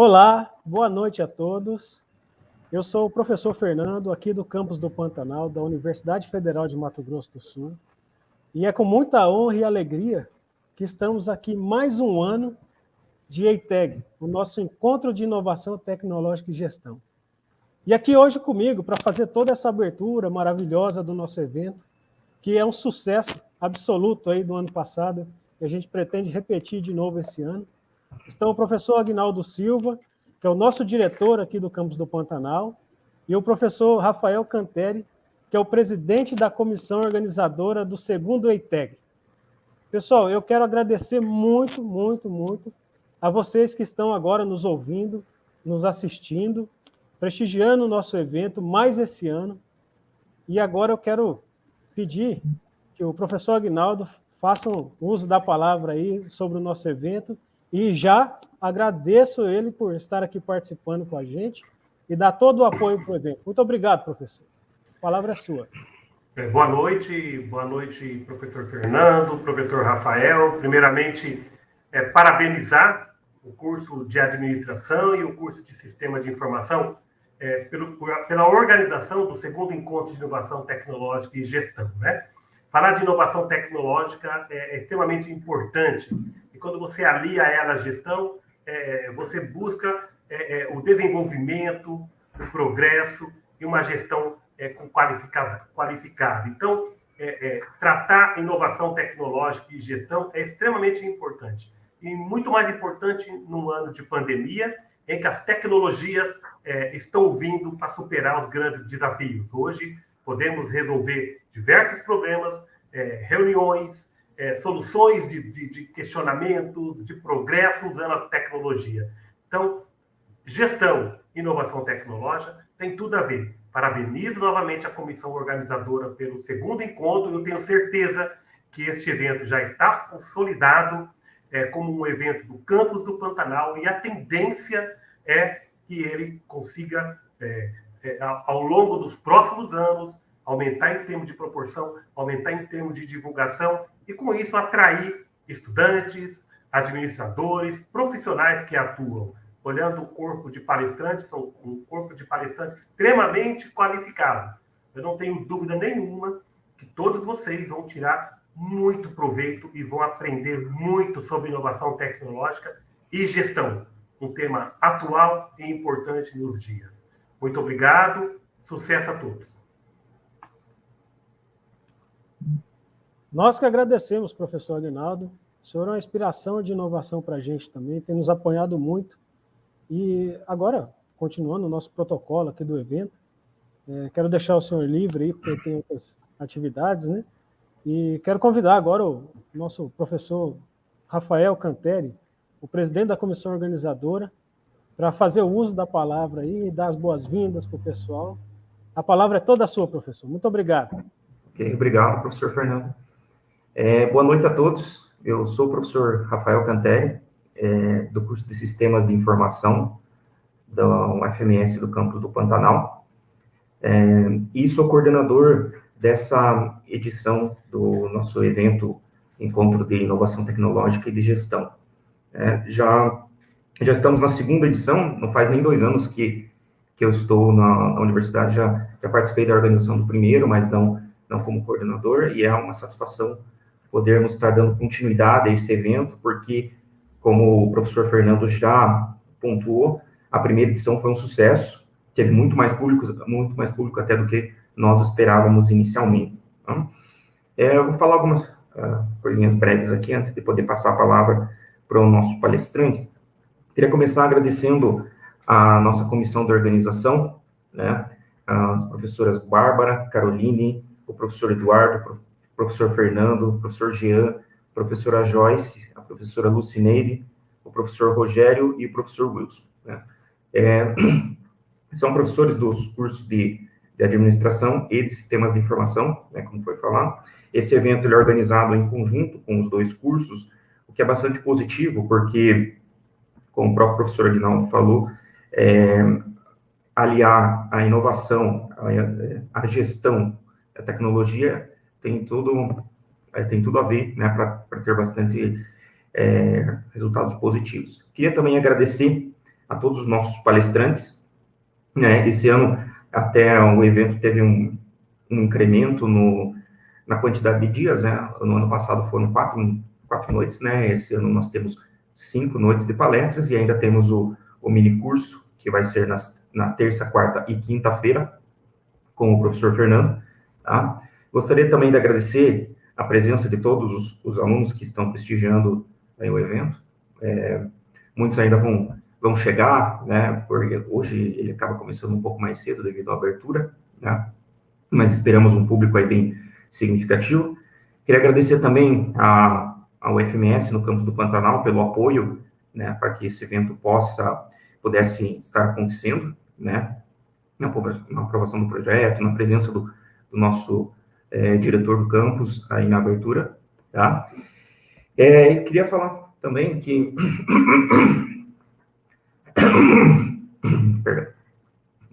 Olá, boa noite a todos. Eu sou o professor Fernando, aqui do campus do Pantanal, da Universidade Federal de Mato Grosso do Sul. E é com muita honra e alegria que estamos aqui mais um ano de EITEG, o nosso Encontro de Inovação Tecnológica e Gestão. E aqui hoje comigo, para fazer toda essa abertura maravilhosa do nosso evento, que é um sucesso absoluto aí do ano passado, e a gente pretende repetir de novo esse ano, estão o professor Agnaldo Silva, que é o nosso diretor aqui do campus do Pantanal, e o professor Rafael Canteri, que é o presidente da comissão organizadora do segundo EITEG. Pessoal, eu quero agradecer muito, muito, muito a vocês que estão agora nos ouvindo, nos assistindo, prestigiando o nosso evento mais esse ano. E agora eu quero pedir que o professor Agnaldo faça uso da palavra aí sobre o nosso evento e já agradeço ele por estar aqui participando com a gente e dar todo o apoio para o evento. Muito obrigado, professor. A palavra é sua. É, boa noite, boa noite, professor Fernando, professor Rafael. Primeiramente, é, parabenizar o curso de administração e o curso de sistema de informação é, pelo, pela organização do segundo encontro de inovação tecnológica e gestão. Né? Falar de inovação tecnológica é, é extremamente importante e quando você alia ela à gestão, é, você busca é, é, o desenvolvimento, o progresso e uma gestão é, qualificada, qualificada. Então, é, tratar inovação tecnológica e gestão é extremamente importante. E muito mais importante num ano de pandemia, em que as tecnologias estão vindo para superar os grandes desafios. Hoje, podemos resolver diversos problemas, reuniões, é, soluções de, de, de, questionamentos, de progresso usando as tecnologias. Então, gestão, inovação tecnológica tem tudo a ver. Parabenizo novamente a comissão organizadora pelo segundo encontro. Eu tenho certeza que este evento já está consolidado é, como um evento do campus do Pantanal e a tendência é que ele consiga, é, é, ao longo dos próximos anos, aumentar em termos de proporção, aumentar em termos de divulgação e, com isso, atrair estudantes, administradores, profissionais que atuam. Olhando o corpo de palestrantes, são um corpo de palestrantes extremamente qualificado. Eu não tenho dúvida nenhuma que todos vocês vão tirar muito proveito e vão aprender muito sobre inovação tecnológica e gestão, um tema atual e importante nos dias. Muito obrigado, sucesso a todos. Nós que agradecemos, professor Aguinaldo. O senhor é uma inspiração de inovação para a gente também, tem nos apoiado muito. E agora, continuando o nosso protocolo aqui do evento, é, quero deixar o senhor livre aí, porque tem outras atividades, né? E quero convidar agora o nosso professor Rafael Canteri, o presidente da comissão organizadora, para fazer o uso da palavra aí e dar as boas-vindas para o pessoal. A palavra é toda sua, professor. Muito obrigado. Ok, obrigado, professor Fernando. É, boa noite a todos. Eu sou o professor Rafael Canteri, é, do curso de Sistemas de Informação da UFMS do campus do Pantanal. É, e sou coordenador dessa edição do nosso evento Encontro de Inovação Tecnológica e de Gestão. É, já, já estamos na segunda edição, não faz nem dois anos que, que eu estou na, na universidade, já, já participei da organização do primeiro, mas não, não como coordenador, e é uma satisfação podermos estar dando continuidade a esse evento, porque, como o professor Fernando já pontuou, a primeira edição foi um sucesso, teve muito mais público, muito mais público até do que nós esperávamos inicialmente. Tá? É, eu vou falar algumas uh, coisinhas breves aqui, antes de poder passar a palavra para o nosso palestrante. Queria começar agradecendo a nossa comissão de organização, né, as professoras Bárbara, Caroline, o professor Eduardo, professor Fernando, professor Jean, professora Joyce, a professora Lucineide, o professor Rogério e o professor Wilson. Né? É, são professores dos cursos de, de, administração e de sistemas de informação, né, como foi falado. Esse evento ele é organizado em conjunto com os dois cursos, o que é bastante positivo, porque, como o próprio professor Aguinaldo falou, é, aliar a inovação, a, a gestão, a tecnologia tem tudo, é, tem tudo a ver, né, para ter bastante é, resultados positivos. Queria também agradecer a todos os nossos palestrantes. Né? Esse ano, até o evento teve um, um incremento no, na quantidade de dias, né? No ano passado foram quatro, quatro noites, né? Esse ano nós temos cinco noites de palestras e ainda temos o, o mini curso, que vai ser nas, na terça, quarta e quinta-feira, com o professor Fernando, tá? Gostaria também de agradecer a presença de todos os, os alunos que estão prestigiando o evento. É, muitos ainda vão, vão chegar, né? Porque hoje ele acaba começando um pouco mais cedo devido à abertura, né? Mas esperamos um público aí bem significativo. Queria agradecer também a, ao FMS no campus do Pantanal pelo apoio, né, para que esse evento possa, pudesse estar acontecendo, né, na, na aprovação do projeto, na presença do, do nosso é, diretor do campus aí na abertura, tá? É, queria falar também que...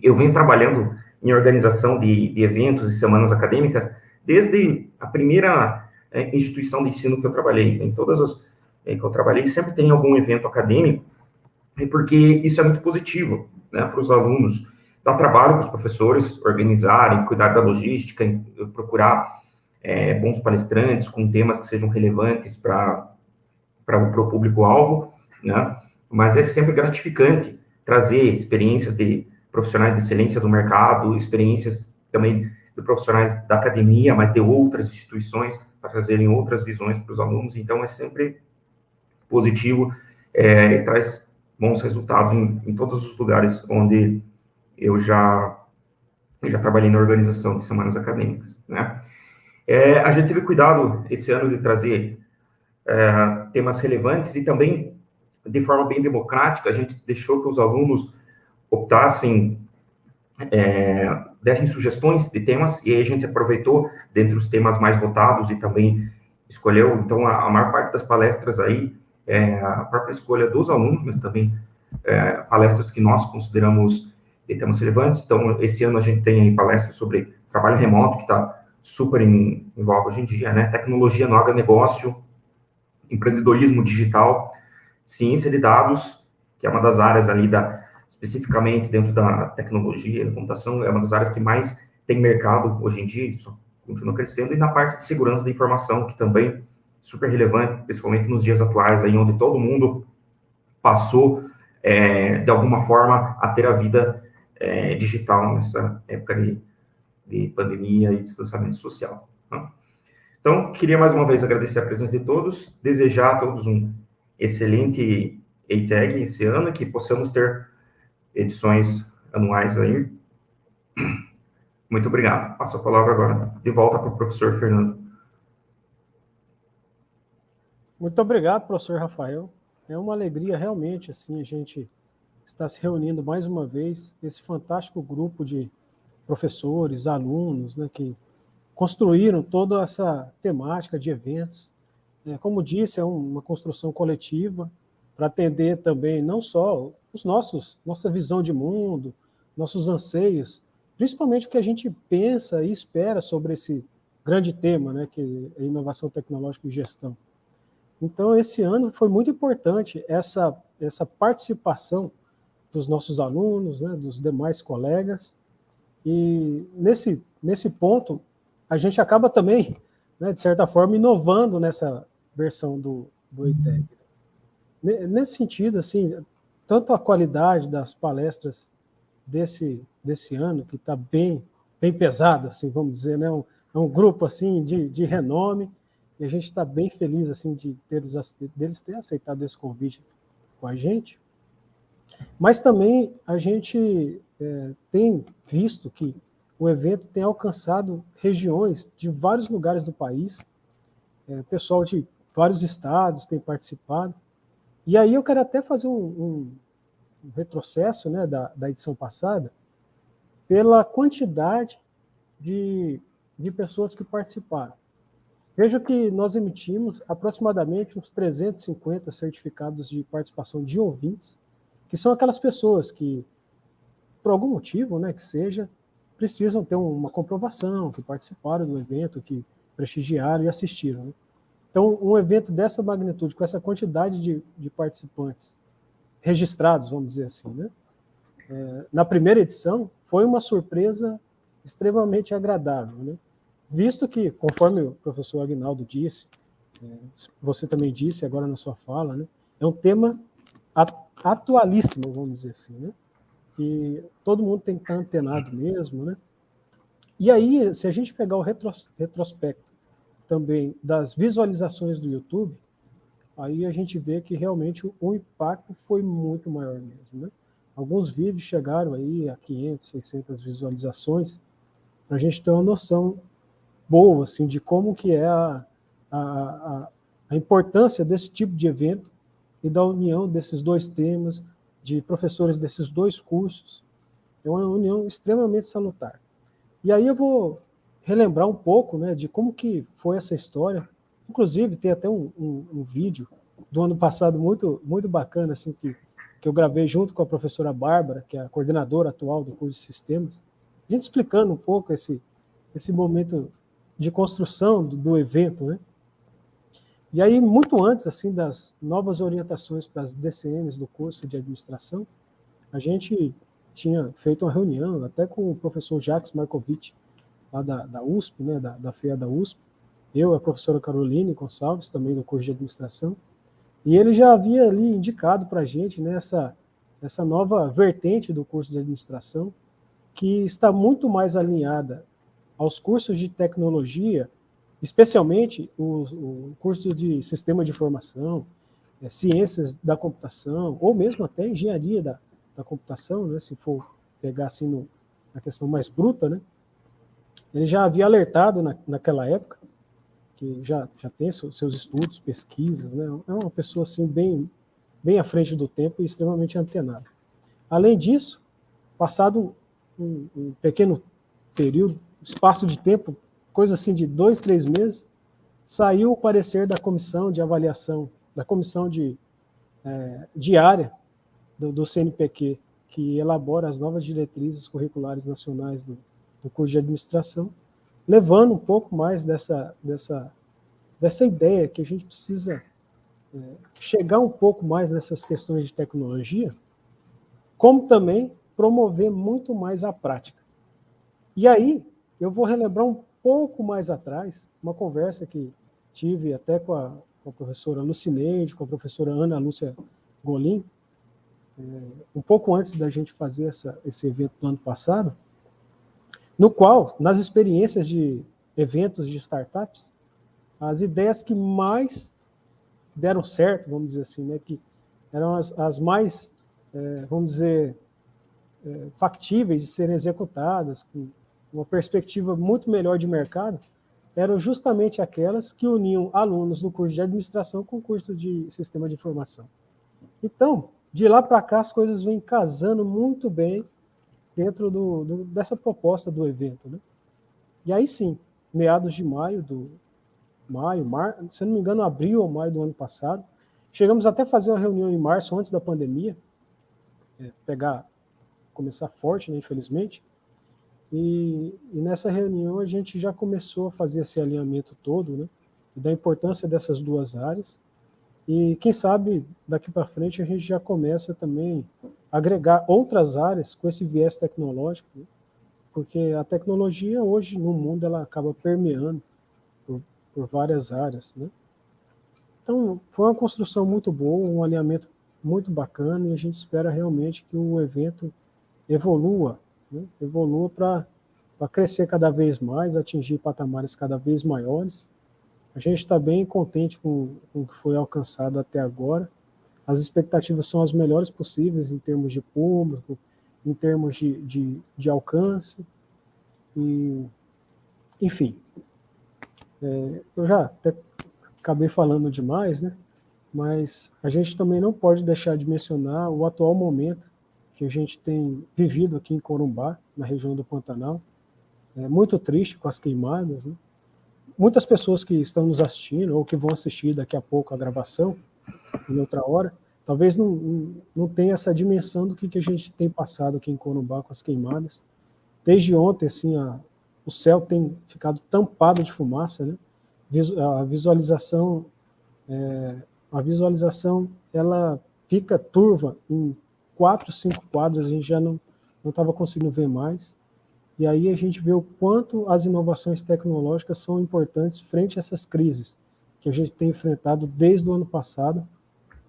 Eu venho trabalhando em organização de, de eventos e semanas acadêmicas desde a primeira é, instituição de ensino que eu trabalhei, em todas as é, que eu trabalhei, sempre tem algum evento acadêmico, porque isso é muito positivo né, para os alunos. Dá trabalho para os professores organizarem, cuidar da logística, procurar é, bons palestrantes com temas que sejam relevantes para o público-alvo, né? mas é sempre gratificante trazer experiências de profissionais de excelência do mercado, experiências também de profissionais da academia, mas de outras instituições, para trazerem outras visões para os alunos. Então, é sempre positivo é, e traz bons resultados em, em, todos os lugares onde eu já, já trabalhei na organização de semanas acadêmicas, né? É, a gente teve cuidado esse ano de trazer é, temas relevantes e também, de forma bem democrática, a gente deixou que os alunos optassem é, dessem sugestões de temas, e aí a gente aproveitou dentre os temas mais votados e também escolheu, então, a, a maior parte das palestras aí, é a própria escolha dos alunos, mas também é, palestras que nós consideramos de temas relevantes. Então, esse ano a gente tem palestras sobre trabalho remoto, que está super em, em voga hoje em dia, né? Tecnologia no agronegócio, empreendedorismo digital, ciência de dados, que é uma das áreas ali da, especificamente dentro da tecnologia, da computação, é uma das áreas que mais tem mercado hoje em dia, isso continua crescendo, e na parte de segurança da informação, que também é super relevante, principalmente nos dias atuais, aí onde todo mundo passou, é, de alguma forma, a ter a vida é, digital nessa época de, de, pandemia e distanciamento social. Né? Então, queria mais uma vez agradecer a presença de todos, desejar a todos um excelente EITEG esse ano, que possamos ter edições anuais aí. Muito obrigado. Passo a palavra agora de volta para o professor Fernando. Muito obrigado, professor Rafael. É uma alegria realmente assim a gente estar se reunindo mais uma vez esse fantástico grupo de professores, alunos, né, que construíram toda essa temática de eventos. É, como disse, é uma construção coletiva para atender também não só os nossos, nossa visão de mundo, nossos anseios, principalmente o que a gente pensa e espera sobre esse grande tema, né, que é inovação tecnológica e gestão. Então, esse ano foi muito importante essa, essa participação dos nossos alunos, né, dos demais colegas, e nesse, nesse ponto, a gente acaba também, né, de certa forma, inovando nessa versão do, do EITEC. Nesse sentido, assim, tanto a qualidade das palestras desse, desse ano, que está bem, bem pesada, assim, vamos dizer, né? Um, é um grupo assim de, de renome, e a gente está bem feliz assim de ter, deles ter aceitado esse convite com a gente. Mas também a gente é, tem visto que o evento tem alcançado regiões de vários lugares do país, é, pessoal de vários estados tem participado, e aí eu quero até fazer um, um, um retrocesso né, da, da edição passada, pela quantidade de, de pessoas que participaram. Veja que nós emitimos aproximadamente uns 350 certificados de participação de ouvintes, que são aquelas pessoas que, por algum motivo, né, que seja, precisam ter uma comprovação, que participaram do evento, que prestigiaram e assistiram. Né? Então, um evento dessa magnitude, com essa quantidade de, de participantes, registrados, vamos dizer assim. Né? É, na primeira edição, foi uma surpresa extremamente agradável, né? visto que, conforme o professor Agnaldo disse, é, você também disse agora na sua fala, né? é um tema atualíssimo, vamos dizer assim, né? que todo mundo tem que estar antenado mesmo, né? E aí, se a gente pegar o retros, retrospecto também das visualizações do YouTube, aí a gente vê que realmente o, o impacto foi muito maior mesmo, né? Alguns vídeos chegaram aí a 500, 600 visualizações, para a gente ter uma noção boa, assim, de como que é a, a, a, a importância desse tipo de evento e da união desses dois temas, de professores desses dois cursos, é uma união extremamente salutar. E aí eu vou relembrar um pouco né, de como que foi essa história. Inclusive, tem até um, um, um vídeo do ano passado muito, muito bacana, assim, que, que eu gravei junto com a professora Bárbara, que é a coordenadora atual do curso de sistemas, a gente explicando um pouco esse, esse momento de construção do, do evento, né? E aí, muito antes assim das novas orientações para as DCMs do curso de administração, a gente tinha feito uma reunião até com o professor Jacques Markovic, lá da, da USP, né, da, da FEA da USP, eu, a professora Caroline Gonçalves, também do curso de administração, e ele já havia ali indicado para a gente nessa né, essa nova vertente do curso de administração, que está muito mais alinhada aos cursos de tecnologia especialmente o, o curso de sistema de informação, é, ciências da computação, ou mesmo até engenharia da, da computação, né, se for pegar assim no, na questão mais bruta, né, ele já havia alertado na, naquela época, que já, já tem seus estudos, pesquisas, né, é uma pessoa assim bem, bem à frente do tempo e extremamente antenada. Além disso, passado um, um pequeno período, espaço de tempo coisa assim de dois, três meses, saiu o parecer da comissão de avaliação, da comissão de, é, diária do, do, CNPq, que elabora as novas diretrizes curriculares nacionais do, do curso de administração, levando um pouco mais dessa, dessa, dessa ideia que a gente precisa é, chegar um pouco mais nessas questões de tecnologia, como também promover muito mais a prática. E aí, eu vou relembrar um pouco mais atrás, uma conversa que tive até com a, com a professora Lucineide, com a professora Ana Lúcia Golim, é, um pouco antes da gente fazer essa, esse evento do ano passado, no qual, nas experiências de eventos de startups, as ideias que mais deram certo, vamos dizer assim, né, que eram as, as mais, é, vamos dizer, é, factíveis de serem executadas, com uma perspectiva muito melhor de mercado, eram justamente aquelas que uniam alunos do curso de administração com o curso de sistema de informação. Então, de lá para cá, as coisas vêm casando muito bem dentro do, do, dessa proposta do evento. Né? E aí sim, meados de maio, do maio, mar, se não me engano, abril ou maio do ano passado, chegamos até a fazer uma reunião em março, antes da pandemia, é, pegar, começar forte, né, infelizmente, e, e, nessa reunião a gente já começou a fazer esse alinhamento todo, né, da importância dessas duas áreas, e quem sabe daqui para frente a gente já começa também a agregar outras áreas com esse viés tecnológico, né, porque a tecnologia hoje no mundo ela acaba permeando por, por várias áreas, né. Então, foi uma construção muito boa, um alinhamento muito bacana, e a gente espera realmente que o evento evolua né, evolua para crescer cada vez mais, atingir patamares cada vez maiores. A gente está bem contente com, com o que foi alcançado até agora. As expectativas são as melhores possíveis em termos de público, em termos de, de, de alcance. E, enfim, é, eu já até acabei falando demais, né? mas a gente também não pode deixar de mencionar o atual momento que a gente tem vivido aqui em Corumbá, na região do Pantanal. É muito triste com as queimadas. Né? Muitas pessoas que estão nos assistindo ou que vão assistir daqui a pouco a gravação, em outra hora, talvez não, não, tenha essa dimensão do que, que a gente tem passado aqui em Corumbá com as queimadas. Desde ontem, assim, a, o céu tem ficado tampado de fumaça, né? A visualização, é, a visualização, ela fica turva em quatro, cinco quadros, a gente já não estava conseguindo ver mais. E aí a gente vê o quanto as inovações tecnológicas são importantes frente a essas crises que a gente tem enfrentado desde o ano passado,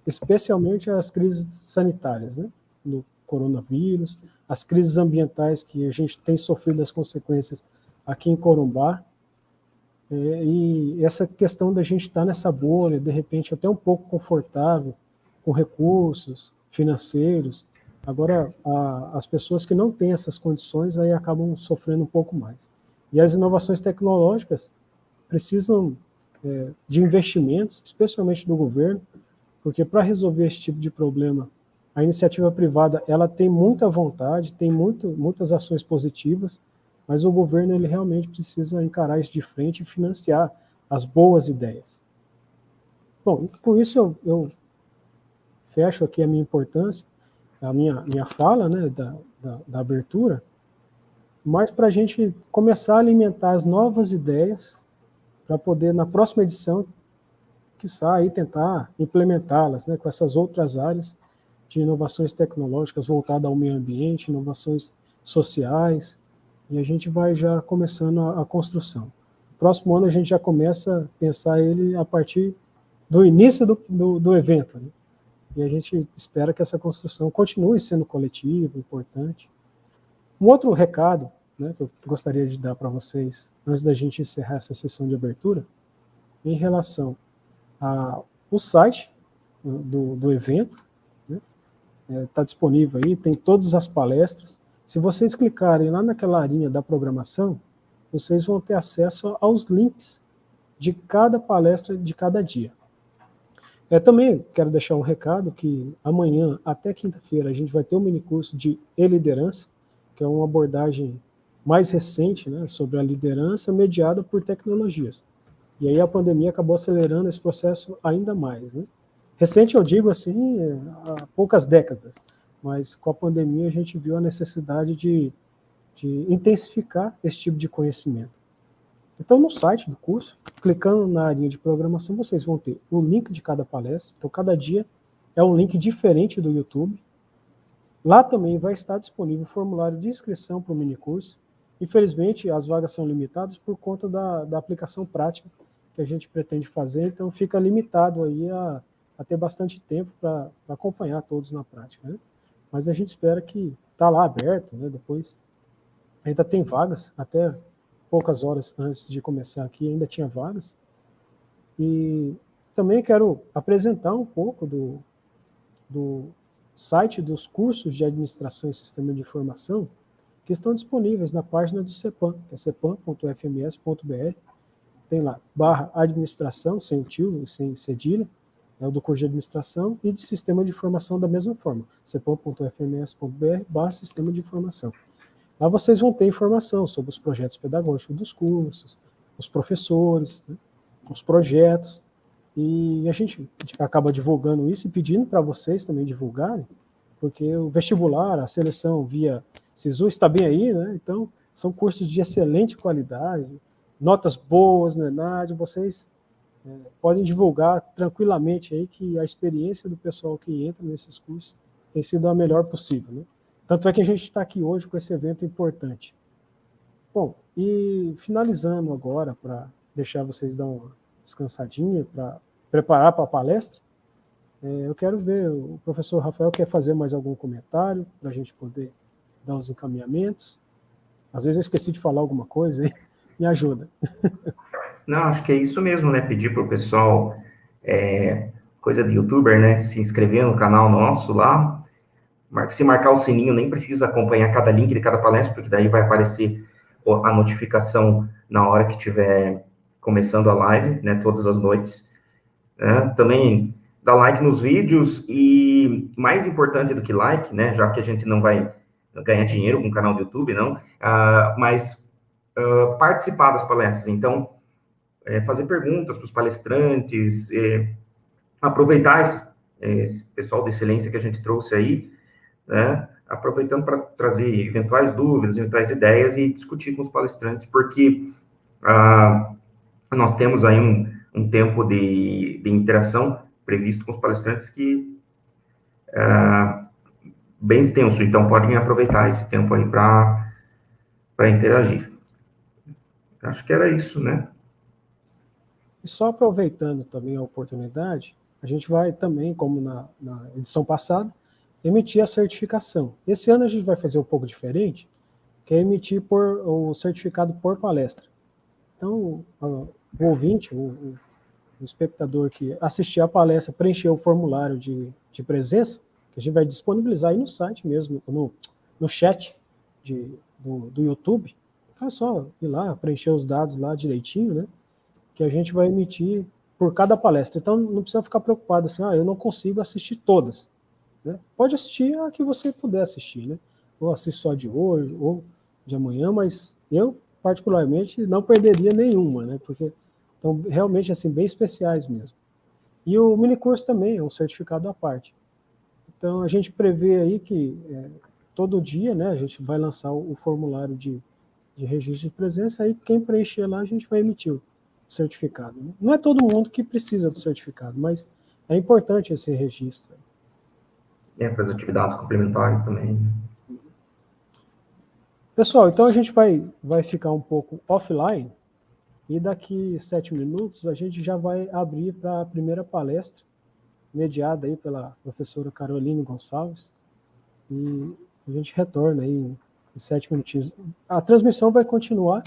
especialmente as crises sanitárias, né? No coronavírus, as crises ambientais que a gente tem sofrido as consequências aqui em Corumbá, é, e essa questão da gente estar nessa bolha, de repente até um pouco confortável, com recursos financeiros, agora a, as pessoas que não têm essas condições aí acabam sofrendo um pouco mais. E as inovações tecnológicas precisam é, de investimentos, especialmente do governo, porque para resolver esse tipo de problema, a iniciativa privada ela tem muita vontade, tem muito, muitas ações positivas, mas o governo ele realmente precisa encarar isso de frente e financiar as boas ideias. Bom, com isso eu, eu fecho aqui a minha importância, a minha, minha fala né, da, da, da abertura, mas para a gente começar a alimentar as novas ideias, para poder, na próxima edição, que aí tentar implementá-las né, com essas outras áreas de inovações tecnológicas voltadas ao meio ambiente, inovações sociais, e a gente vai já começando a, a construção. Próximo ano a gente já começa a pensar ele a partir do início do, do, do evento. Né? E a gente espera que essa construção continue sendo coletiva, importante. Um outro recado né, que eu gostaria de dar para vocês, antes da gente encerrar essa sessão de abertura, em relação ao site do, do evento, está né, é, tá disponível aí, tem todas as palestras, se vocês clicarem lá naquela linha da programação, vocês vão ter acesso aos links de cada palestra de cada dia. É, também quero deixar um recado que amanhã até quinta-feira a gente vai ter um mini curso de e-liderança, que é uma abordagem mais recente né, sobre a liderança mediada por tecnologias. E aí a pandemia acabou acelerando esse processo ainda mais. Né? Recente eu digo assim, há poucas décadas mas com a pandemia a gente viu a necessidade de, de intensificar esse tipo de conhecimento. Então, no site do curso, clicando na área de programação, vocês vão ter o link de cada palestra. Então, cada dia é um link diferente do YouTube. Lá também vai estar disponível o formulário de inscrição para o minicurso. Infelizmente, as vagas são limitadas por conta da, da aplicação prática que a gente pretende fazer, então fica limitado aí a, a ter bastante tempo para acompanhar todos na prática. Né? mas a gente espera que está lá aberto, né? Depois ainda tem vagas, até poucas horas antes de começar aqui ainda tinha vagas. E também quero apresentar um pouco do, do site dos cursos de administração e sistema de informação que estão disponíveis na página do CEPAM, que é cepam.fms.br. Tem lá, barra administração, sem tio sem cedilha, é o do curso de administração e de sistema de informação da mesma forma, cepom.fms.br barra sistema de informação. Lá vocês vão ter informação sobre os projetos pedagógicos dos cursos, os professores, né, os projetos, e a gente acaba divulgando isso e pedindo para vocês também divulgarem, porque o vestibular, a seleção via SISU está bem aí, né? então são cursos de excelente qualidade, notas boas na ENAD, vocês é, podem divulgar tranquilamente aí que a experiência do pessoal que entra nesses cursos tem sido a melhor possível. Né? Tanto é que a gente está aqui hoje com esse evento importante. Bom, e finalizando agora, para deixar vocês dar uma descansadinha, para preparar para a palestra, é, eu quero ver, o professor Rafael quer fazer mais algum comentário para a gente poder dar os encaminhamentos. Às vezes eu esqueci de falar alguma coisa, aí, me ajuda. Não, acho que é isso mesmo, né? Pedir para o pessoal, é, coisa de youtuber, né? Se inscrever no canal nosso lá. Se marcar o sininho, nem precisa acompanhar cada link de cada palestra, porque daí vai aparecer a notificação na hora que estiver começando a live, né? Todas as noites. Né? Também dá like nos vídeos e, mais importante do que like, né? Já que a gente não vai ganhar dinheiro com o canal do YouTube, não, uh, mas uh, participar das palestras. Então, é, fazer perguntas para os palestrantes, é, aproveitar esse, é, esse, pessoal de excelência que a gente trouxe aí, né, aproveitando para trazer eventuais dúvidas, eventuais ideias e discutir com os palestrantes, porque ah, nós temos aí um, um tempo de, de interação previsto com os palestrantes que uh, bem extenso, então podem aproveitar esse tempo aí para interagir. Acho que era isso, né? E só aproveitando também a oportunidade, a gente vai também, como na, na edição passada, emitir a certificação. Esse ano a gente vai fazer um pouco diferente, que é emitir por, o certificado por palestra. Então, o ouvinte, o, o espectador que assistir a palestra, preencher o formulário de, de presença, que a gente vai disponibilizar aí no site mesmo, no, no chat de, do, do YouTube, então é só ir lá, preencher os dados lá direitinho, né? Que a gente vai emitir por cada palestra. Então não precisa ficar preocupado assim, ah, eu não consigo assistir todas. Né? Pode assistir a que você puder assistir, né? Ou assistir só de hoje, ou de amanhã, mas eu, particularmente, não perderia nenhuma, né? Porque estão realmente assim, bem especiais mesmo. E o minicurso também é um certificado à parte. Então a gente prevê aí que é, todo dia né, a gente vai lançar o, o formulário de de registro de presença, aí quem preencher lá a gente vai emitir o certificado. Né? Não é todo mundo que precisa do certificado, mas é importante esse registro. É, para as atividades complementares também. Pessoal, então a gente vai, vai ficar um pouco offline, e daqui sete minutos a gente já vai abrir para a primeira palestra, mediada aí pela professora Caroline Gonçalves, e a gente retorna aí sete minutinhos. A transmissão vai continuar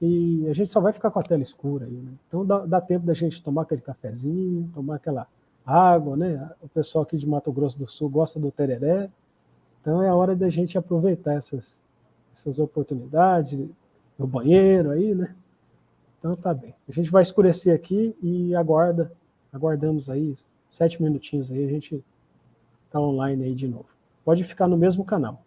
e a gente só vai ficar com a tela escura aí, né? Então dá, dá, tempo da gente tomar aquele cafezinho, tomar aquela água, né? O pessoal aqui de Mato Grosso do Sul gosta do tereré, então é a hora da gente aproveitar essas, essas oportunidades, no banheiro aí, né? Então tá bem. A gente vai escurecer aqui e aguarda, aguardamos aí sete minutinhos aí, a gente tá online aí de novo. Pode ficar no mesmo canal.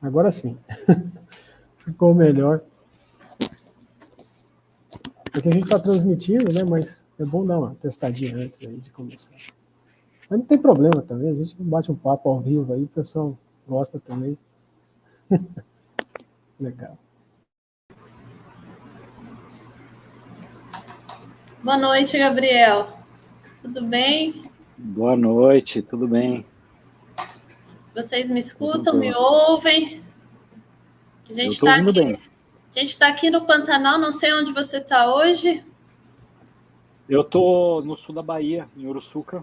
Agora sim. Ficou melhor. Porque a gente está transmitindo, né? Mas é bom dar uma testadinha antes aí de começar. Mas não tem problema também, a gente bate um papo ao vivo aí, o pessoal gosta também. Legal. Boa noite, Gabriel. Tudo bem? Boa noite, tudo bem. Vocês me escutam, me ouvem? A gente está aqui. Bem. A gente está aqui no Pantanal, não sei onde você está hoje. Eu estou no sul da Bahia, em Uruçuca.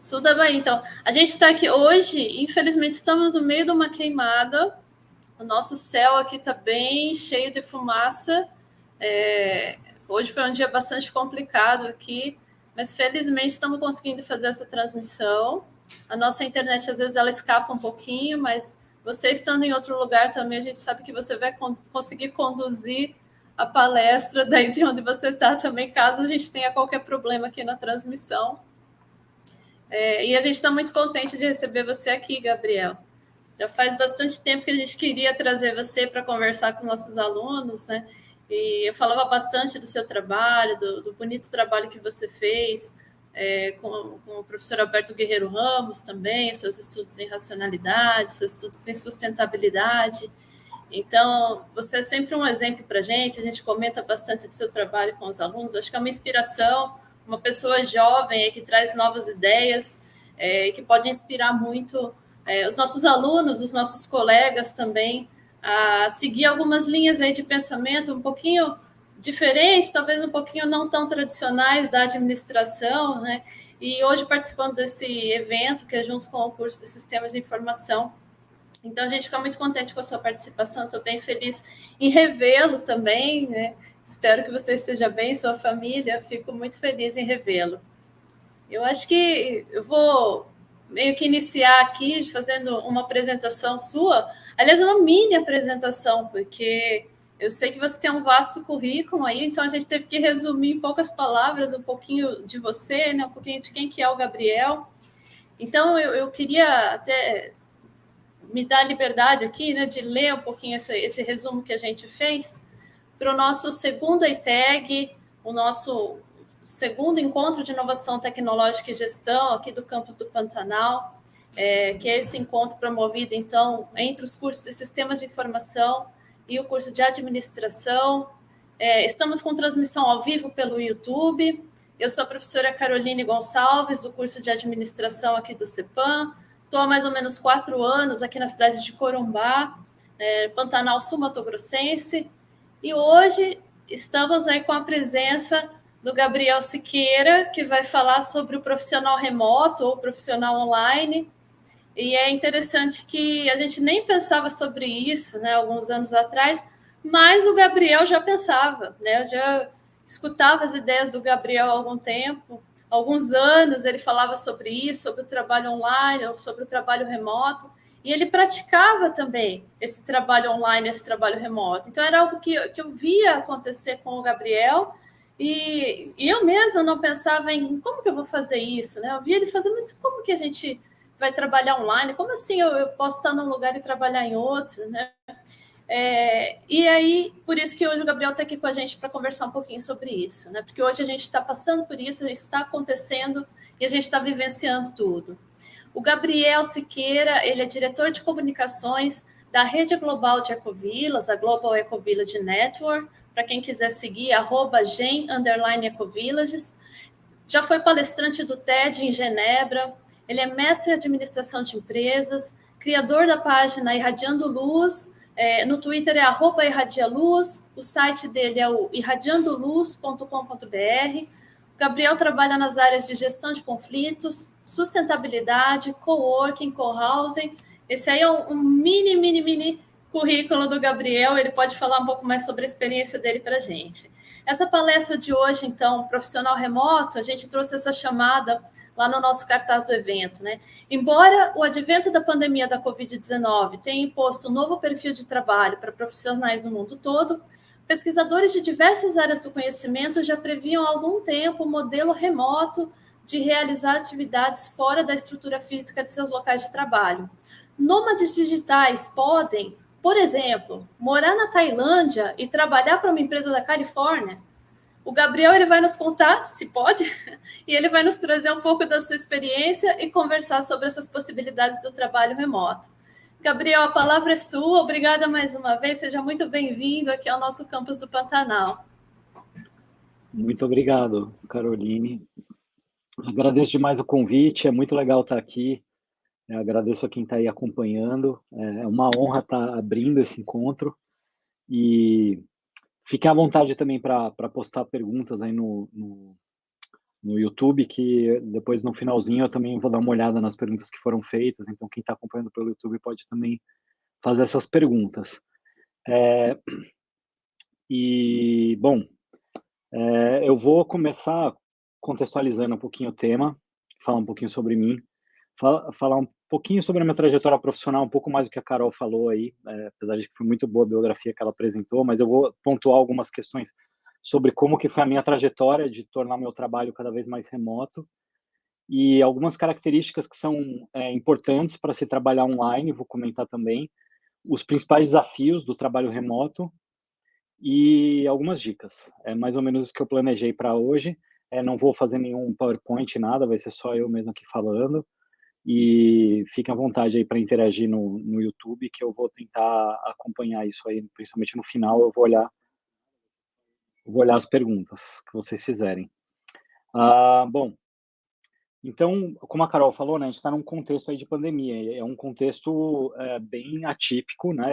Sul da Bahia, então. A gente está aqui hoje, infelizmente, estamos no meio de uma queimada. O nosso céu aqui está bem cheio de fumaça. É, hoje foi um dia bastante complicado aqui, mas felizmente estamos conseguindo fazer essa transmissão. A nossa internet, às vezes, ela escapa um pouquinho, mas você estando em outro lugar também, a gente sabe que você vai conseguir conduzir a palestra daí de onde você está também, caso a gente tenha qualquer problema aqui na transmissão. É, e a gente está muito contente de receber você aqui, Gabriel. Já faz bastante tempo que a gente queria trazer você para conversar com os nossos alunos, né? E eu falava bastante do seu trabalho, do, do bonito trabalho que você fez é, com, com, o professor Alberto Guerreiro Ramos também, seus estudos em racionalidade, seus estudos em sustentabilidade. Então, você é sempre um exemplo para a gente, a gente comenta bastante do seu trabalho com os alunos, acho que é uma inspiração, uma pessoa jovem que traz novas ideias, é, que pode inspirar muito é, os nossos alunos, os nossos colegas também, a seguir algumas linhas aí de pensamento um pouquinho diferentes, talvez um pouquinho não tão tradicionais da administração, né? E hoje participando desse evento, que é junto com o curso de Sistemas de Informação. Então, a gente fica muito contente com a sua participação, estou bem feliz em revê-lo também, né? Espero que você esteja bem, sua família, fico muito feliz em revê-lo. Eu acho que eu vou meio que iniciar aqui fazendo uma apresentação sua, aliás, uma mini apresentação, porque eu sei que você tem um vasto currículo aí, então a gente teve que resumir em poucas palavras um pouquinho de você, né, um pouquinho de quem que é o Gabriel. Então, eu, eu queria até me dar a liberdade aqui né, de ler um pouquinho esse, esse resumo que a gente fez para o nosso segundo EITEG, o nosso segundo encontro de inovação tecnológica e gestão aqui do campus do Pantanal, é, que é esse encontro promovido, então, entre os cursos de sistemas de informação e o curso de administração. É, estamos com transmissão ao vivo pelo YouTube. Eu sou a professora Caroline Gonçalves, do curso de administração aqui do CEPAM. Estou há mais ou menos quatro anos aqui na cidade de Corumbá, é, Pantanal Sul Mato Grossense. E hoje estamos aí com a presença do Gabriel Siqueira, que vai falar sobre o profissional remoto ou profissional online. E é interessante que a gente nem pensava sobre isso, né, alguns anos atrás, mas o Gabriel já pensava, né? Eu já escutava as ideias do Gabriel há algum tempo, alguns anos ele falava sobre isso, sobre o trabalho online, sobre o trabalho remoto, e ele praticava também esse trabalho online, esse trabalho remoto. Então era algo que, que eu via acontecer com o Gabriel, e, e eu mesma não pensava em como que eu vou fazer isso, né? Eu via ele fazer, mas como que a gente vai trabalhar online? Como assim eu, eu posso estar num lugar e trabalhar em outro, né? É, e aí, por isso que hoje o Gabriel está aqui com a gente para conversar um pouquinho sobre isso, né? Porque hoje a gente está passando por isso, isso está acontecendo e a gente está vivenciando tudo. O Gabriel Siqueira, ele é diretor de comunicações da Rede Global de Ecovilas, a Global Ecovillage Network, para quem quiser seguir, arroba gen. Já foi palestrante do TED em Genebra, ele é mestre em administração de empresas, criador da página Irradiando Luz, é, no Twitter é arroba irradialuz, o site dele é o irradiandoluz.com.br. Gabriel trabalha nas áreas de gestão de conflitos, sustentabilidade, coworking, co-housing. Esse aí é um, um mini, mini, mini currículo do Gabriel, ele pode falar um pouco mais sobre a experiência dele para a gente. Essa palestra de hoje, então, profissional remoto, a gente trouxe essa chamada lá no nosso cartaz do evento, né? Embora o advento da pandemia da Covid-19 tenha imposto um novo perfil de trabalho para profissionais no mundo todo, pesquisadores de diversas áreas do conhecimento já previam há algum tempo o um modelo remoto de realizar atividades fora da estrutura física de seus locais de trabalho Nômades digitais podem, por exemplo, morar na Tailândia e trabalhar para uma empresa da Califórnia? O Gabriel ele vai nos contar, se pode, e ele vai nos trazer um pouco da sua experiência e conversar sobre essas possibilidades do trabalho remoto. Gabriel, a palavra é sua. Obrigada mais uma vez. Seja muito bem-vindo aqui ao nosso campus do Pantanal. Muito obrigado, Caroline. Agradeço demais o convite. É muito legal estar aqui. Eu agradeço a quem está aí acompanhando. É uma honra estar abrindo esse encontro. E fique à vontade também para postar perguntas aí no, no, no YouTube, que depois no finalzinho eu também vou dar uma olhada nas perguntas que foram feitas, então quem está acompanhando pelo YouTube pode também fazer essas perguntas. É, e, bom, é, eu vou começar contextualizando um pouquinho o tema, falar um pouquinho sobre mim, fala, falar um pouquinho sobre a minha trajetória profissional, um pouco mais do que a Carol falou aí, é, apesar de que foi muito boa a biografia que ela apresentou, mas eu vou pontuar algumas questões sobre como que foi a minha trajetória de tornar meu trabalho cada vez mais remoto e algumas características que são é, importantes para se trabalhar online, vou comentar também, os principais desafios do trabalho remoto e algumas dicas. É mais ou menos o que eu planejei para hoje. É, não vou fazer nenhum PowerPoint, nada, vai ser só eu mesmo aqui falando. E fiquem à vontade aí para interagir no, no YouTube, que eu vou tentar acompanhar isso aí, principalmente no final, eu vou olhar vou olhar as perguntas que vocês fizerem. Ah, bom, então, como a Carol falou, né, a gente está num contexto aí de pandemia, é um contexto é, bem atípico, né,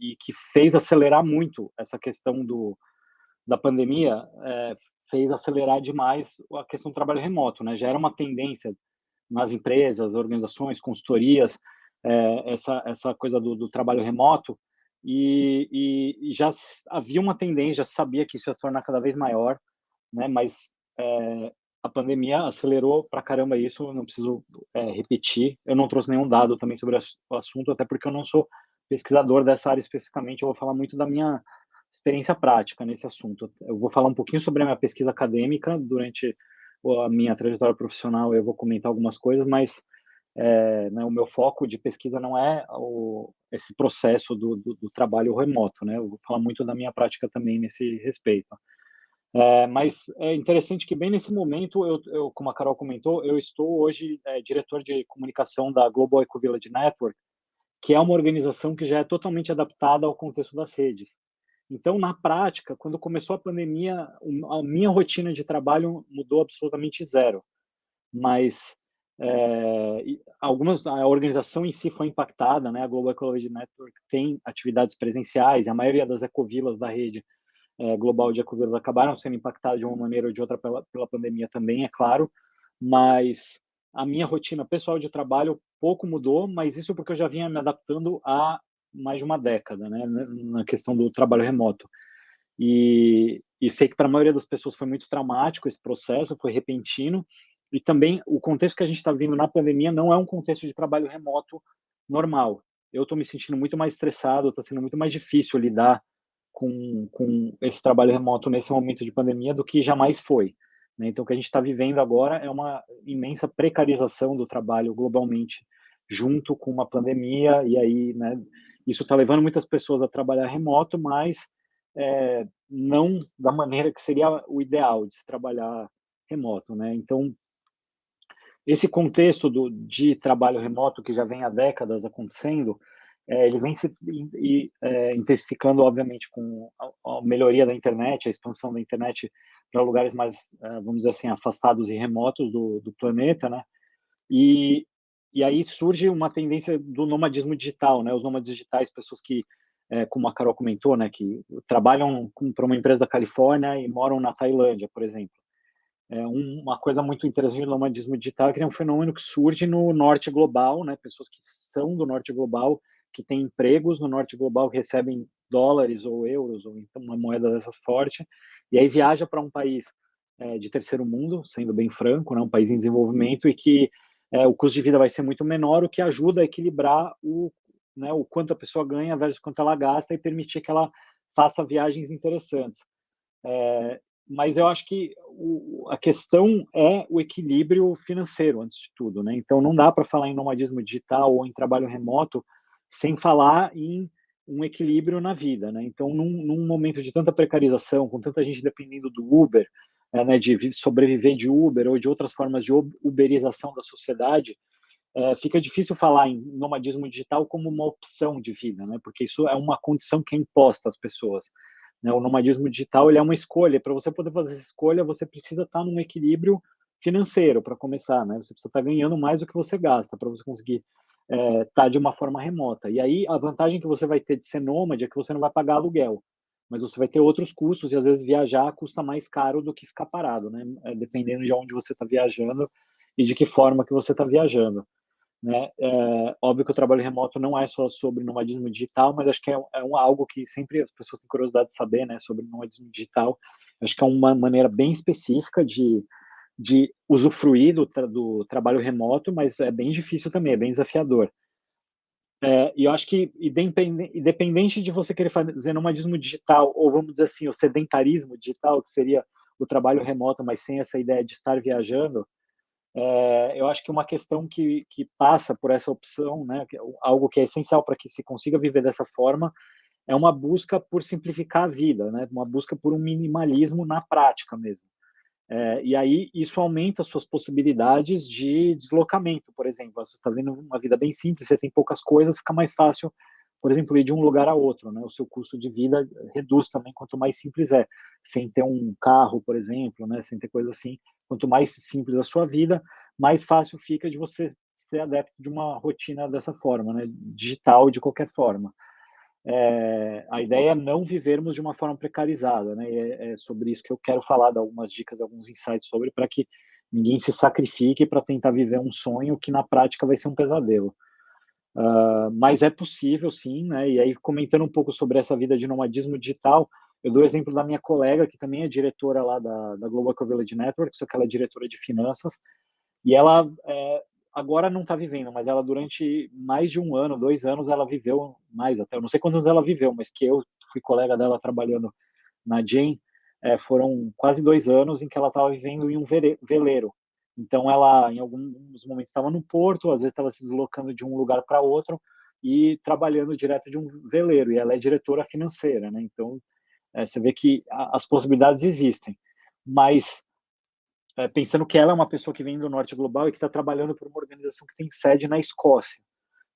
e que fez acelerar muito essa questão do, da pandemia, é, fez acelerar demais a questão do trabalho remoto, né, já era uma tendência nas empresas, organizações, consultorias, é, essa, essa coisa do, do trabalho remoto, e, e, já havia uma tendência, já sabia que isso ia se tornar cada vez maior, né? Mas é, a pandemia acelerou para caramba isso, não preciso é, repetir. Eu não trouxe nenhum dado também sobre o assunto, até porque eu não sou pesquisador dessa área especificamente. Eu vou falar muito da minha experiência prática nesse assunto. Eu vou falar um pouquinho sobre a minha pesquisa acadêmica durante a minha trajetória profissional. Eu vou comentar algumas coisas, mas é, né, o meu foco de pesquisa não é o, esse processo do, do, do, trabalho remoto, né? Eu vou falar muito da minha prática também nesse respeito. É, mas é interessante que bem nesse momento, eu, eu, como a Carol comentou, eu estou hoje é, diretor de comunicação da Global Eco Village Network, que é uma organização que já é totalmente adaptada ao contexto das redes. Então, na prática, quando começou a pandemia, a minha rotina de trabalho mudou absolutamente zero. Mas é, algumas a organização em si foi impactada, né? A Global Ecology Network tem atividades presenciais, a maioria das ecovilas da rede é, global de ecovilas acabaram sendo impactadas de uma maneira ou de outra pela, pela pandemia também, é claro, mas a minha rotina pessoal de trabalho pouco mudou, mas isso porque eu já vinha me adaptando há mais de uma década, né, na questão do trabalho remoto. E, e sei que para a maioria das pessoas foi muito traumático esse processo, foi repentino, e também o contexto que a gente está vivendo na pandemia não é um contexto de trabalho remoto normal. Eu estou me sentindo muito mais estressado, está sendo muito mais difícil lidar com, com esse trabalho remoto nesse momento de pandemia do que jamais foi. Né? Então, o que a gente está vivendo agora é uma imensa precarização do trabalho globalmente, junto com uma pandemia, e aí, né, isso está levando muitas pessoas a trabalhar remoto, mas é, não da maneira que seria o ideal de se trabalhar remoto, né? Então, esse contexto do, de trabalho remoto que já vem há décadas acontecendo, é, ele vem se e, é, intensificando, obviamente, com a, a, melhoria da internet, a expansão da internet para lugares mais, é, vamos dizer assim, afastados e remotos do, do planeta, né? E, e aí surge uma tendência do nomadismo digital, né? Os nômades digitais, pessoas que, é, como a Carol comentou, né, que trabalham para uma empresa da Califórnia e moram na Tailândia, por exemplo. É uma coisa muito interessante do nomadismo digital é que é um fenômeno que surge no norte global, né? Pessoas que são do norte global, que têm empregos no norte global, que recebem dólares ou euros, ou então uma moeda dessas forte, e aí viaja para um país é, de terceiro mundo, sendo bem franco, né? Um país em desenvolvimento e que é, o custo de vida vai ser muito menor, o que ajuda a equilibrar o, né, o quanto a pessoa ganha versus quanto ela gasta e permitir que ela faça viagens interessantes. É, mas eu acho que o, a questão é o equilíbrio financeiro, antes de tudo, né? Então, não dá para falar em nomadismo digital ou em trabalho remoto sem falar em um equilíbrio na vida, né? Então, num, num momento de tanta precarização, com tanta gente dependendo do Uber, né, de sobreviver de Uber ou de outras formas de uberização da sociedade, é, fica difícil falar em nomadismo digital como uma opção de vida, né? Porque isso é uma condição que é imposta às pessoas. Né? O nomadismo digital ele é uma escolha. Para você poder fazer essa escolha, você precisa estar num equilíbrio financeiro para começar, né? Você precisa estar ganhando mais do que você gasta para você conseguir é, estar de uma forma remota. E aí a vantagem que você vai ter de ser nômade é que você não vai pagar aluguel, mas você vai ter outros custos e às vezes viajar custa mais caro do que ficar parado, né? É, dependendo de onde você está viajando e de que forma que você está viajando. Né? É, óbvio que o trabalho remoto não é só sobre nomadismo digital, mas acho que é, é um, algo que sempre as pessoas têm curiosidade de saber, né, sobre nomadismo digital. Acho que é uma maneira bem específica de, de usufruir do, do trabalho remoto, mas é bem difícil também, é bem desafiador. É, e eu acho que, independente de você querer fazer nomadismo digital, ou vamos dizer assim, o sedentarismo digital, que seria o trabalho remoto, mas sem essa ideia de estar viajando, é, eu acho que uma questão que, que passa por essa opção, né, é algo que é essencial para que se consiga viver dessa forma, é uma busca por simplificar a vida, né, uma busca por um minimalismo na prática mesmo. É, e aí isso aumenta as suas possibilidades de deslocamento, por exemplo. Você está vendo uma vida bem simples, você tem poucas coisas, fica mais fácil, por exemplo, ir de um lugar a outro. Né? O seu custo de vida reduz também quanto mais simples é, sem ter um carro, por exemplo, né? sem ter coisa assim. Quanto mais simples a sua vida, mais fácil fica de você ser adepto de uma rotina dessa forma, né? digital de qualquer forma. É, a ideia é não vivermos de uma forma precarizada, né? É, é, sobre isso que eu quero falar, dar algumas dicas, alguns insights sobre, para que ninguém se sacrifique para tentar viver um sonho que na prática vai ser um pesadelo. Uh, mas é possível, sim, né? E aí, comentando um pouco sobre essa vida de nomadismo digital, eu dou o exemplo da minha colega, que também é diretora lá da, da Global Village Network, só que ela é diretora de finanças, e ela é, agora não está vivendo, mas ela durante mais de um ano, dois anos, ela viveu mais até, eu não sei quantos ela viveu, mas que eu fui colega dela trabalhando na Jane, é, foram quase dois anos em que ela estava vivendo em um veleiro. Então, ela, em alguns momentos, estava no porto, às vezes estava se deslocando de um lugar para outro e trabalhando direto de um veleiro. E ela é diretora financeira, né? Então, é, você vê que as possibilidades existem, mas é, pensando que ela é uma pessoa que vem do norte global e que está trabalhando por uma organização que tem sede na Escócia,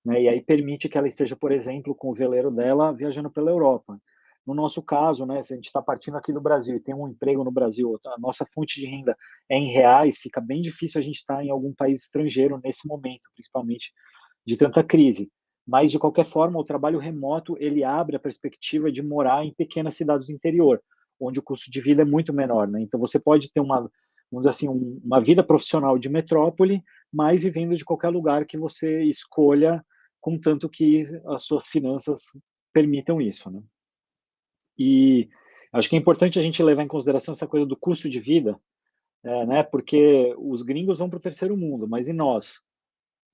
né? E aí permite que ela esteja, por exemplo, com o veleiro dela viajando pela Europa. No nosso caso, né, se a gente está partindo aqui do Brasil e tem um emprego no Brasil, a nossa fonte de renda é em reais, fica bem difícil a gente estar tá em algum país estrangeiro nesse momento, principalmente de tanta crise. Mas, de qualquer forma, o trabalho remoto, ele abre a perspectiva de morar em pequenas cidades do interior, onde o custo de vida é muito menor, né? Então, você pode ter uma, vamos assim, um, uma vida profissional de metrópole, mas vivendo de qualquer lugar que você escolha, contanto que as suas finanças permitam isso, né? E acho que é importante a gente levar em consideração essa coisa do custo de vida, é, né? Porque os gringos vão para o terceiro mundo, mas e nós?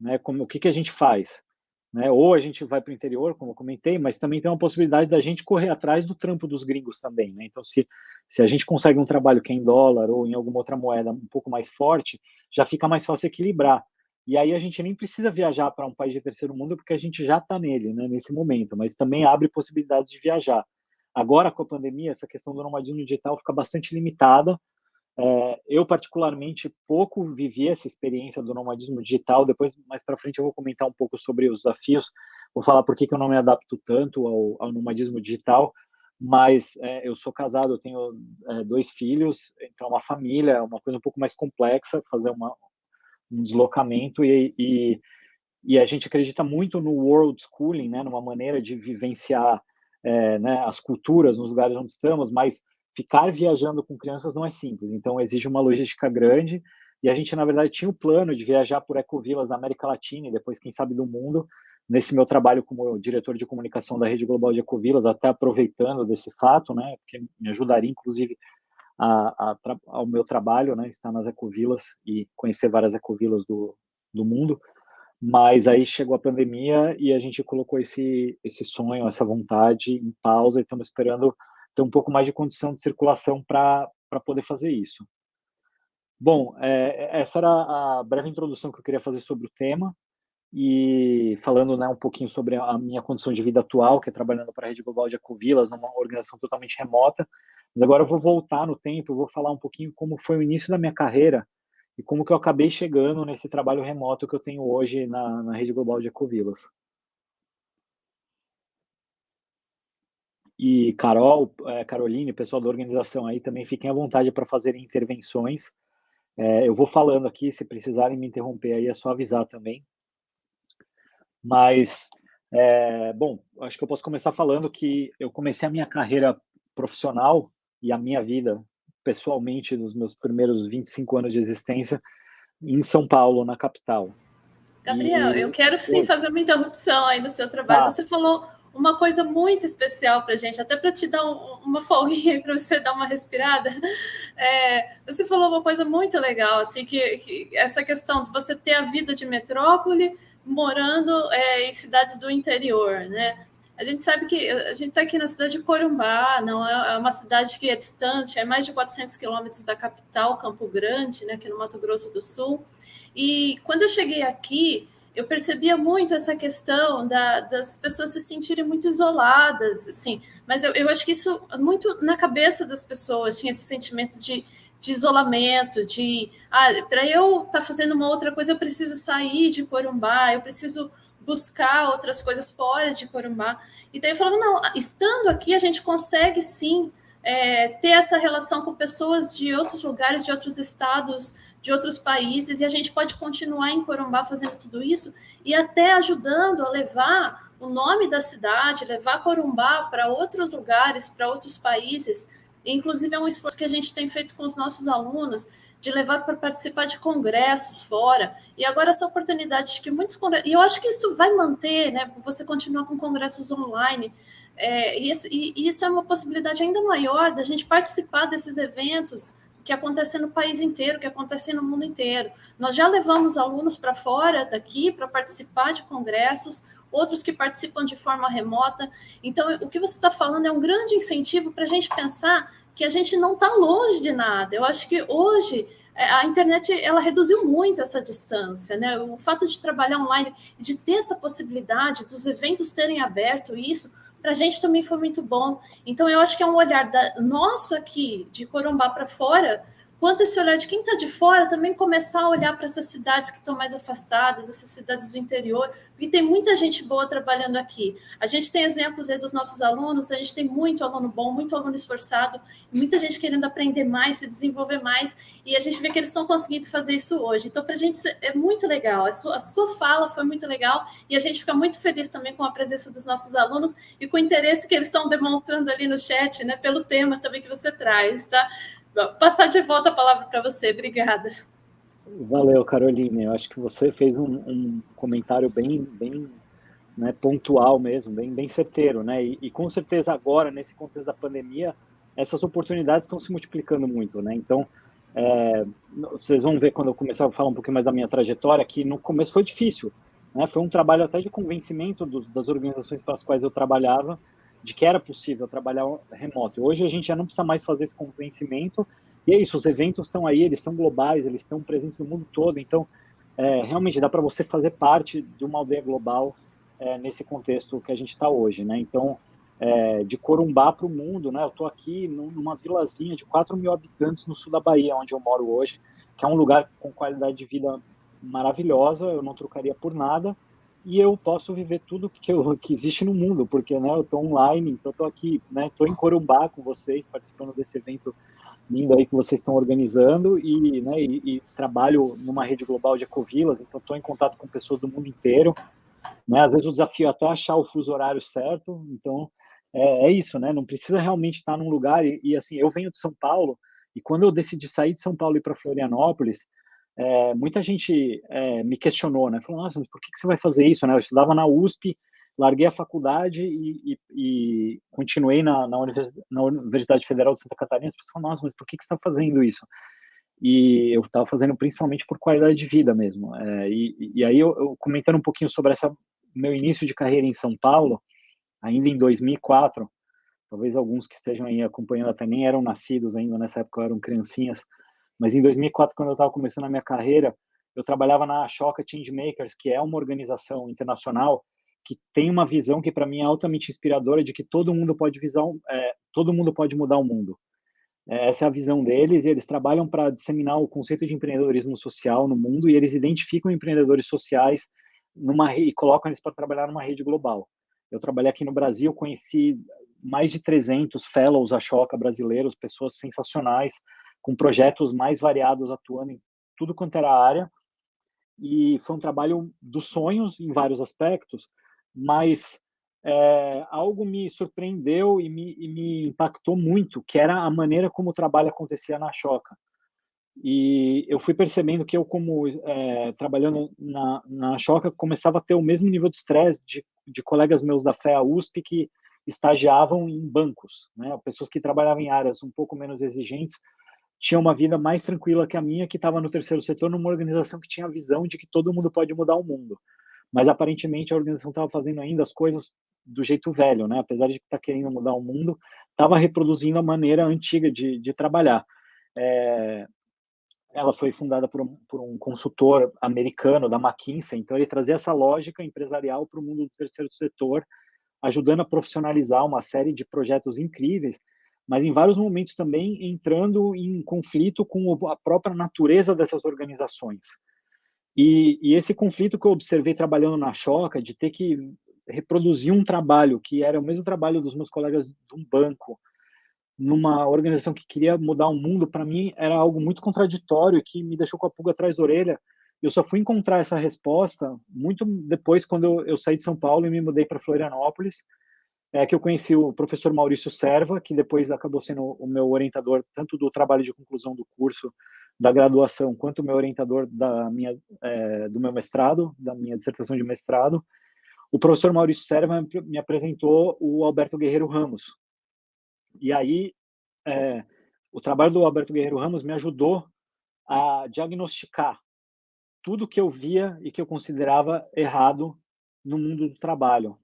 Né? Como, o que, que a gente faz? Né? Ou a gente vai para o interior, como eu comentei, mas também tem uma possibilidade da gente correr atrás do trampo dos gringos também. Né? Então, se, se a gente consegue um trabalho que é em dólar ou em alguma outra moeda um pouco mais forte, já fica mais fácil equilibrar. E aí a gente nem precisa viajar para um país de terceiro mundo, porque a gente já está nele, né, nesse momento, mas também abre possibilidades de viajar. Agora, com a pandemia, essa questão do nomadismo digital fica bastante limitada, é, eu, particularmente, pouco vivi essa experiência do nomadismo digital. Depois, mais para frente, eu vou comentar um pouco sobre os desafios. Vou falar por que, que eu não me adapto tanto ao, ao nomadismo digital. Mas é, eu sou casado, eu tenho é, dois filhos, então uma família é uma coisa um pouco mais complexa fazer uma, um deslocamento e, e, e, a gente acredita muito no world schooling, né, numa maneira de vivenciar é, né, as culturas nos lugares onde estamos, mas ficar viajando com crianças não é simples, então exige uma logística grande, e a gente, na verdade, tinha o plano de viajar por ecovilas da América Latina e depois, quem sabe, do mundo, nesse meu trabalho como diretor de comunicação da Rede Global de Ecovilas, até aproveitando desse fato, né, porque me ajudaria, inclusive, a, a, ao meu trabalho, né, estar nas ecovilas e conhecer várias ecovilas do, do mundo, mas aí chegou a pandemia e a gente colocou esse, esse sonho, essa vontade em pausa e estamos esperando ter um pouco mais de condição de circulação para poder fazer isso. Bom, é, essa era a breve introdução que eu queria fazer sobre o tema e falando né, um pouquinho sobre a minha condição de vida atual, que é trabalhando para a Rede Global de Ecovilas, numa organização totalmente remota. Mas agora eu vou voltar no tempo, vou falar um pouquinho como foi o início da minha carreira e como que eu acabei chegando nesse trabalho remoto que eu tenho hoje na, na Rede Global de Ecovilas. E Carol, é, Caroline, pessoal da organização aí, também fiquem à vontade para fazerem intervenções. É, eu vou falando aqui, se precisarem me interromper aí, é só avisar também. Mas, é, bom, acho que eu posso começar falando que eu comecei a minha carreira profissional e a minha vida pessoalmente nos meus primeiros 25 anos de existência em São Paulo, na capital. Gabriel, e... eu quero sim fazer uma interrupção aí no seu trabalho. Ah. Você falou uma coisa muito especial para gente, até para te dar um, uma folguinha para você dar uma respirada. É, você falou uma coisa muito legal, assim, que, que, essa questão de você ter a vida de metrópole morando é, em cidades do interior, né? A gente sabe que a gente está aqui na cidade de Corumbá, não é, é uma cidade que é distante, é mais de 400 quilômetros da capital, Campo Grande, né, aqui no Mato Grosso do Sul. E quando eu cheguei aqui, eu percebia muito essa questão da, das pessoas se sentirem muito isoladas, assim. Mas eu, eu acho que isso muito na cabeça das pessoas tinha esse sentimento de, de isolamento, de ah, para eu estar tá fazendo uma outra coisa, eu preciso sair de Corumbá, eu preciso buscar outras coisas fora de Corumbá. E daí eu falava, não, estando aqui a gente consegue sim é, ter essa relação com pessoas de outros lugares, de outros estados, de outros países, e a gente pode continuar em Corumbá fazendo tudo isso e até ajudando a levar o nome da cidade, levar Corumbá para outros lugares, para outros países. Inclusive, é um esforço que a gente tem feito com os nossos alunos de levar para participar de congressos fora. E agora essa oportunidade de que muitos congressos... E eu acho que isso vai manter, né? Você continuar com congressos online. É, e, esse, e isso é uma possibilidade ainda maior da gente participar desses eventos que acontecem no país inteiro, que acontecem no mundo inteiro. Nós já levamos alunos para fora daqui para participar de congressos, outros que participam de forma remota. Então, o que você está falando é um grande incentivo para a gente pensar que a gente não está longe de nada. Eu acho que hoje é, a internet ela reduziu muito essa distância, né? O fato de trabalhar online, de ter essa possibilidade dos eventos terem aberto isso, para a gente também foi muito bom. Então, eu acho que é um olhar da, nosso aqui, de Corumbá para fora, quanto esse olhar de quem está de fora também começar a olhar para essas cidades que estão mais afastadas, essas cidades do interior, porque tem muita gente boa trabalhando aqui. A gente tem exemplos aí dos nossos alunos, a gente tem muito aluno bom, muito aluno esforçado, muita gente querendo aprender mais, se desenvolver mais, e a gente vê que eles estão conseguindo fazer isso hoje. Então, para a gente é muito legal, a sua, a sua fala foi muito legal, e a gente fica muito feliz também com a presença dos nossos alunos e com o interesse que eles estão demonstrando ali no chat, né, pelo tema também que você traz, tá? Passar de volta a palavra para você. Obrigada. Valeu, Caroline. Eu acho que você fez um, um comentário bem, bem né, pontual mesmo, bem, bem certeiro, né? E, e, com certeza agora, nesse contexto da pandemia, essas oportunidades estão se multiplicando muito, né? Então, é, vocês vão ver quando eu começar a falar um pouquinho mais da minha trajetória, que no começo foi difícil, né? Foi um trabalho até de convencimento das organizações para as quais eu trabalhava, de que era possível trabalhar remoto. Hoje a gente já não precisa mais fazer esse convencimento, e é isso, os eventos estão aí, eles são globais, eles estão presentes no mundo todo, então é, realmente dá para você fazer parte de uma aldeia global é, nesse contexto que a gente está hoje, né? Então, é, de Corumbá para o mundo, né? Eu estou aqui numa vilazinha de 4 mil habitantes no sul da Bahia, onde eu moro hoje, que é um lugar com qualidade de vida maravilhosa, eu não trocaria por nada, e eu posso viver tudo que, eu, que existe no mundo, porque né, eu estou online, então estou aqui, né, estou em Corumbá com vocês, participando desse evento lindo aí que vocês estão organizando e, né, e, e trabalho numa rede global de ecovilas, então estou em contato com pessoas do mundo inteiro, né, às vezes o desafio é até achar o fuso horário certo, então é, é isso, né, não precisa realmente estar num lugar, e, e assim, eu venho de São Paulo, e quando eu decidi sair de São Paulo e para Florianópolis, é, muita gente é, me questionou, né? Falou, nossa, mas por que, que você vai fazer isso, né? Eu estudava na USP, larguei a faculdade e, e, e continuei na, na, Universidade, na, Universidade, Federal de Santa Catarina. As pessoas falam, nossa, mas por que, que você está fazendo isso? E eu estava fazendo principalmente por qualidade de vida mesmo. É, e, e, aí, eu, eu, comentando um pouquinho sobre essa meu início de carreira em São Paulo, ainda em 2004, talvez alguns que estejam aí acompanhando até nem eram nascidos ainda nessa época, eram criancinhas, mas em 2004, quando eu estava começando a minha carreira, eu trabalhava na Choca Changemakers, que é uma organização internacional que tem uma visão que para mim é altamente inspiradora de que todo mundo pode é, todo mundo pode mudar o mundo. É, essa é a visão deles. E eles trabalham para disseminar o conceito de empreendedorismo social no mundo e eles identificam empreendedores sociais numa e colocam eles para trabalhar numa rede global. Eu trabalhei aqui no Brasil, conheci mais de 300 fellows a Choca brasileiros, pessoas sensacionais, com projetos mais variados atuando em tudo quanto era área. E foi um trabalho dos sonhos em vários aspectos, mas é, algo me surpreendeu e me, e me, impactou muito, que era a maneira como o trabalho acontecia na Choca. E eu fui percebendo que eu, como é, trabalhando na, na Choca, começava a ter o mesmo nível de estresse de, de colegas meus da FEA USP que estagiavam em bancos, né? pessoas que trabalhavam em áreas um pouco menos exigentes, tinham uma vida mais tranquila que a minha, que estava no terceiro setor, numa organização que tinha a visão de que todo mundo pode mudar o mundo. Mas aparentemente a organização estava fazendo ainda as coisas do jeito velho, né? Apesar de estar tá querendo mudar o mundo, estava reproduzindo a maneira antiga de, de trabalhar. É, ela foi fundada por um, por um, consultor americano da McKinsey, então ele trazia essa lógica empresarial para o mundo do terceiro setor, ajudando a profissionalizar uma série de projetos incríveis, mas em vários momentos também entrando em conflito com a própria natureza dessas organizações. E, e, esse conflito que eu observei trabalhando na Choca, de ter que reproduzir um trabalho que era o mesmo trabalho dos meus colegas de um banco, numa organização que queria mudar o mundo, para mim era algo muito contraditório que me deixou com a pulga atrás da orelha. Eu só fui encontrar essa resposta muito depois, quando eu, eu saí de São Paulo e me mudei para Florianópolis, é que eu conheci o professor Maurício Serva, que depois acabou sendo o meu orientador tanto do trabalho de conclusão do curso da graduação, quanto o meu orientador da minha, é, do meu mestrado, da minha dissertação de mestrado. O professor Maurício Serva me apresentou o Alberto Guerreiro Ramos. E aí, é, o trabalho do Alberto Guerreiro Ramos me ajudou a diagnosticar tudo que eu via e que eu considerava errado no mundo do trabalho,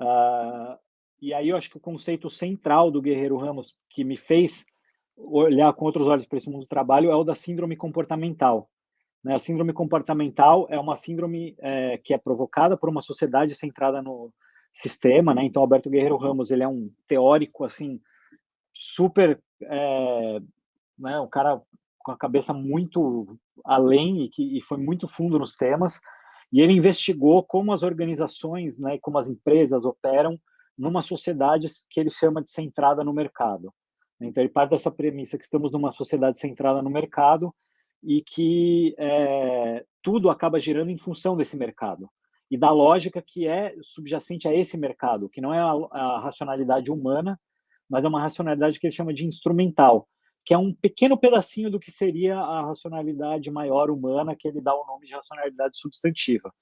Uh, e aí eu acho que o conceito central do Guerreiro Ramos, que me fez olhar com outros olhos para esse mundo do trabalho, é o da síndrome comportamental. Né? A síndrome comportamental é uma síndrome é, que é provocada por uma sociedade centrada no sistema, né? Então, Alberto Guerreiro Ramos, ele é um teórico, assim, super... É, né? Um cara com a cabeça muito além e que e foi muito fundo nos temas, e ele investigou como as organizações, né, como as empresas operam numa sociedade que ele chama de centrada no mercado. Então, ele parte dessa premissa que estamos numa sociedade centrada no mercado e que é, tudo acaba girando em função desse mercado e da lógica que é subjacente a esse mercado, que não é a, a racionalidade humana, mas é uma racionalidade que ele chama de instrumental, que é um pequeno pedacinho do que seria a racionalidade maior humana, que ele dá o nome de racionalidade substantiva.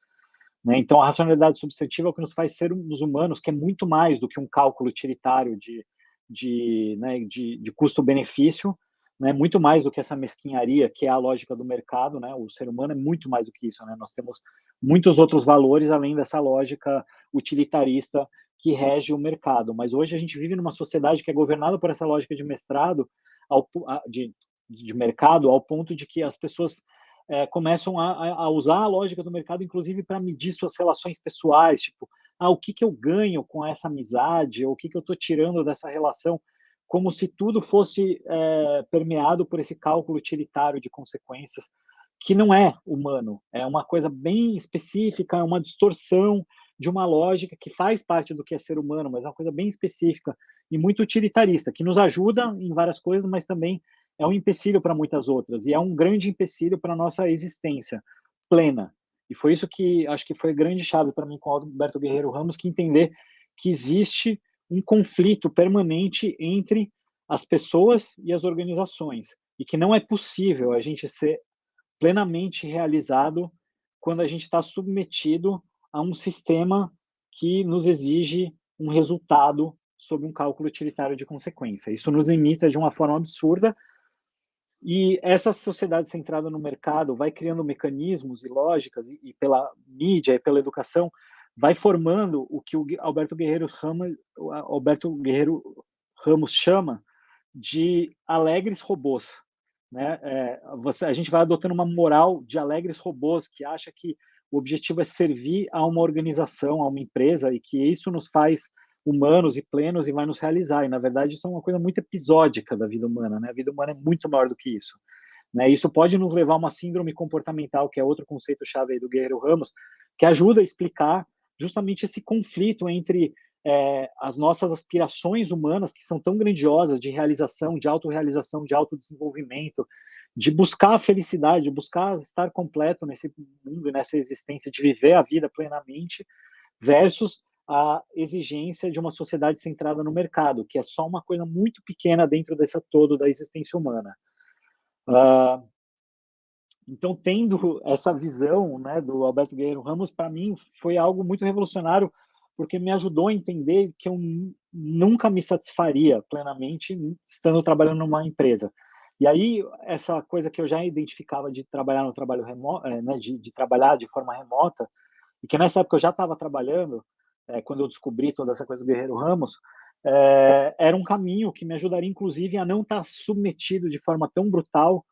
Né? Então, a racionalidade substantiva é o que nos faz ser os humanos, que é muito mais do que um cálculo utilitário de, de, né, de, de custo-benefício, né, muito mais do que essa mesquinharia que é a lógica do mercado, né, o ser humano é muito mais do que isso, né, nós temos muitos outros valores além dessa lógica utilitarista que rege o mercado, mas hoje a gente vive numa sociedade que é governada por essa lógica de mestrado, ao, de, de mercado ao ponto de que as pessoas é, começam a, a, usar a lógica do mercado, inclusive para medir suas relações pessoais, tipo, ah, o que, que eu ganho com essa amizade, ou o que, que eu estou tirando dessa relação, como se tudo fosse é, permeado por esse cálculo utilitário de consequências, que não é humano, é uma coisa bem específica, é uma distorção de uma lógica que faz parte do que é ser humano, mas é uma coisa bem específica e muito utilitarista, que nos ajuda em várias coisas, mas também é um empecilho para muitas outras, e é um grande empecilho para a nossa existência plena. E foi isso que acho que foi grande chave para mim com o Alberto Guerreiro Ramos, que entender que existe um conflito permanente entre as pessoas e as organizações, e que não é possível a gente ser plenamente realizado quando a gente está submetido a um sistema que nos exige um resultado sob um cálculo utilitário de consequência. Isso nos imita de uma forma absurda e essa sociedade centrada no mercado vai criando mecanismos e lógicas e, e pela mídia e pela educação vai formando o que o Alberto Guerreiro Ramos, Alberto Guerreiro Ramos chama de alegres robôs. né? É, você, a gente vai adotando uma moral de alegres robôs que acha que o objetivo é servir a uma organização, a uma empresa, e que isso nos faz humanos e plenos e vai nos realizar. E, na verdade, isso é uma coisa muito episódica da vida humana. Né? A vida humana é muito maior do que isso. Né? Isso pode nos levar a uma síndrome comportamental, que é outro conceito-chave do Guerreiro Ramos, que ajuda a explicar justamente esse conflito entre é, as nossas aspirações humanas, que são tão grandiosas, de realização, de autorrealização, de autodesenvolvimento, de buscar a felicidade, de buscar estar completo nesse mundo, nessa existência, de viver a vida plenamente, versus a exigência de uma sociedade centrada no mercado, que é só uma coisa muito pequena dentro dessa todo da existência humana. Uh, então, tendo essa visão né, do Alberto Guerreiro Ramos, para mim foi algo muito revolucionário, porque me ajudou a entender que eu nunca me satisfaria plenamente estando trabalhando numa empresa. E aí, essa coisa que eu já identificava de trabalhar no trabalho remoto, é, né, de, de, trabalhar de forma remota, e que nessa época eu já estava trabalhando, é, quando eu descobri toda essa coisa do Guerreiro Ramos, é, era um caminho que me ajudaria, inclusive, a não estar submetido de forma tão brutal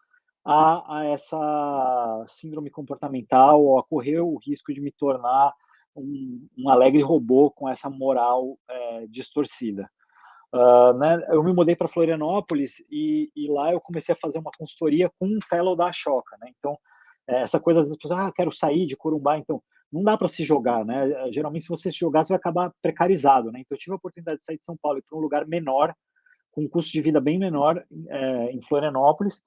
a, a essa síndrome comportamental ou a correr o risco de me tornar um, um alegre robô com essa moral é, distorcida. Uh, né, eu me mudei para Florianópolis e, e, lá eu comecei a fazer uma consultoria com um fellow da Choca, né? Então, é, essa coisa das pessoas, ah, quero sair de Corumbá, então não dá para se jogar, né? Geralmente, se você se jogar, você vai acabar precarizado, né? Então, eu tive a oportunidade de sair de São Paulo para um lugar menor, com um custo de vida bem menor, é, em Florianópolis,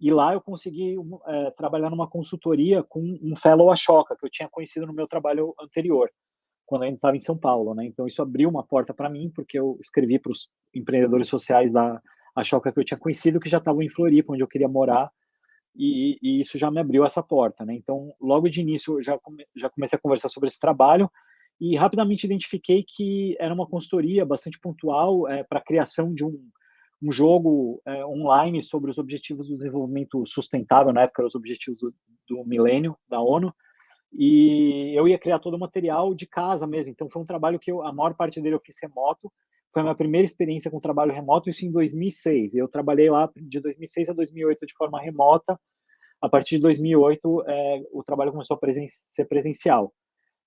e lá eu consegui é, trabalhar numa consultoria com um fellow Ashoka, que eu tinha conhecido no meu trabalho anterior, quando ainda estava em São Paulo. Né? Então, isso abriu uma porta para mim, porque eu escrevi para os empreendedores sociais da Ashoka que eu tinha conhecido, que já estavam em Floripa, onde eu queria morar, e, e, isso já me abriu essa porta. Né? Então, logo de início, eu já, come, já comecei a conversar sobre esse trabalho, e rapidamente identifiquei que era uma consultoria bastante pontual é, para a criação de um um jogo é, online sobre os objetivos do desenvolvimento sustentável, na época os objetivos do, do milênio da ONU, e eu ia criar todo o material de casa mesmo, então foi um trabalho que eu, a maior parte dele eu fiz remoto, foi a minha primeira experiência com trabalho remoto, isso em 2006, eu trabalhei lá de 2006 a 2008 de forma remota, a partir de 2008 é, o trabalho começou a presen ser presencial.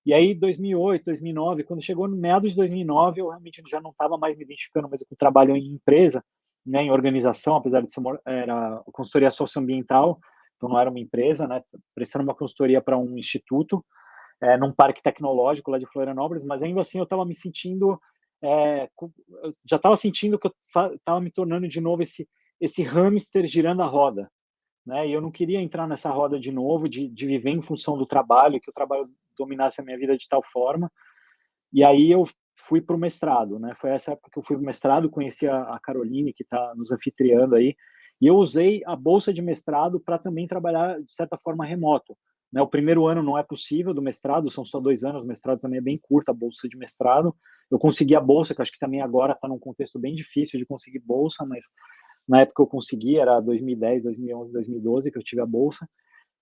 E aí, 2008, 2009, quando chegou no meados de 2009, eu realmente já não estava mais me identificando mais com o trabalho em empresa, né, em organização, apesar de ser uma, era consultoria socioambiental, então não era uma empresa, né, prestando uma consultoria para um instituto, é, num parque tecnológico lá de Florianópolis, mas ainda assim eu estava me sentindo, é, já estava sentindo que eu estava me tornando de novo esse, esse hamster girando a roda, né, e eu não queria entrar nessa roda de novo, de, de viver em função do trabalho, que o trabalho dominasse a minha vida de tal forma, e aí eu fui para o mestrado, né? Foi essa época que eu fui para o mestrado, conheci a, a Caroline, que está nos anfitriando aí, e eu usei a bolsa de mestrado para também trabalhar, de certa forma, remoto. Né? O primeiro ano não é possível do mestrado, são só dois anos, o mestrado também é bem curto, a bolsa de mestrado. Eu consegui a bolsa, que acho que também agora está num contexto bem difícil de conseguir bolsa, mas na época eu consegui, era 2010, 2011, 2012 que eu tive a bolsa.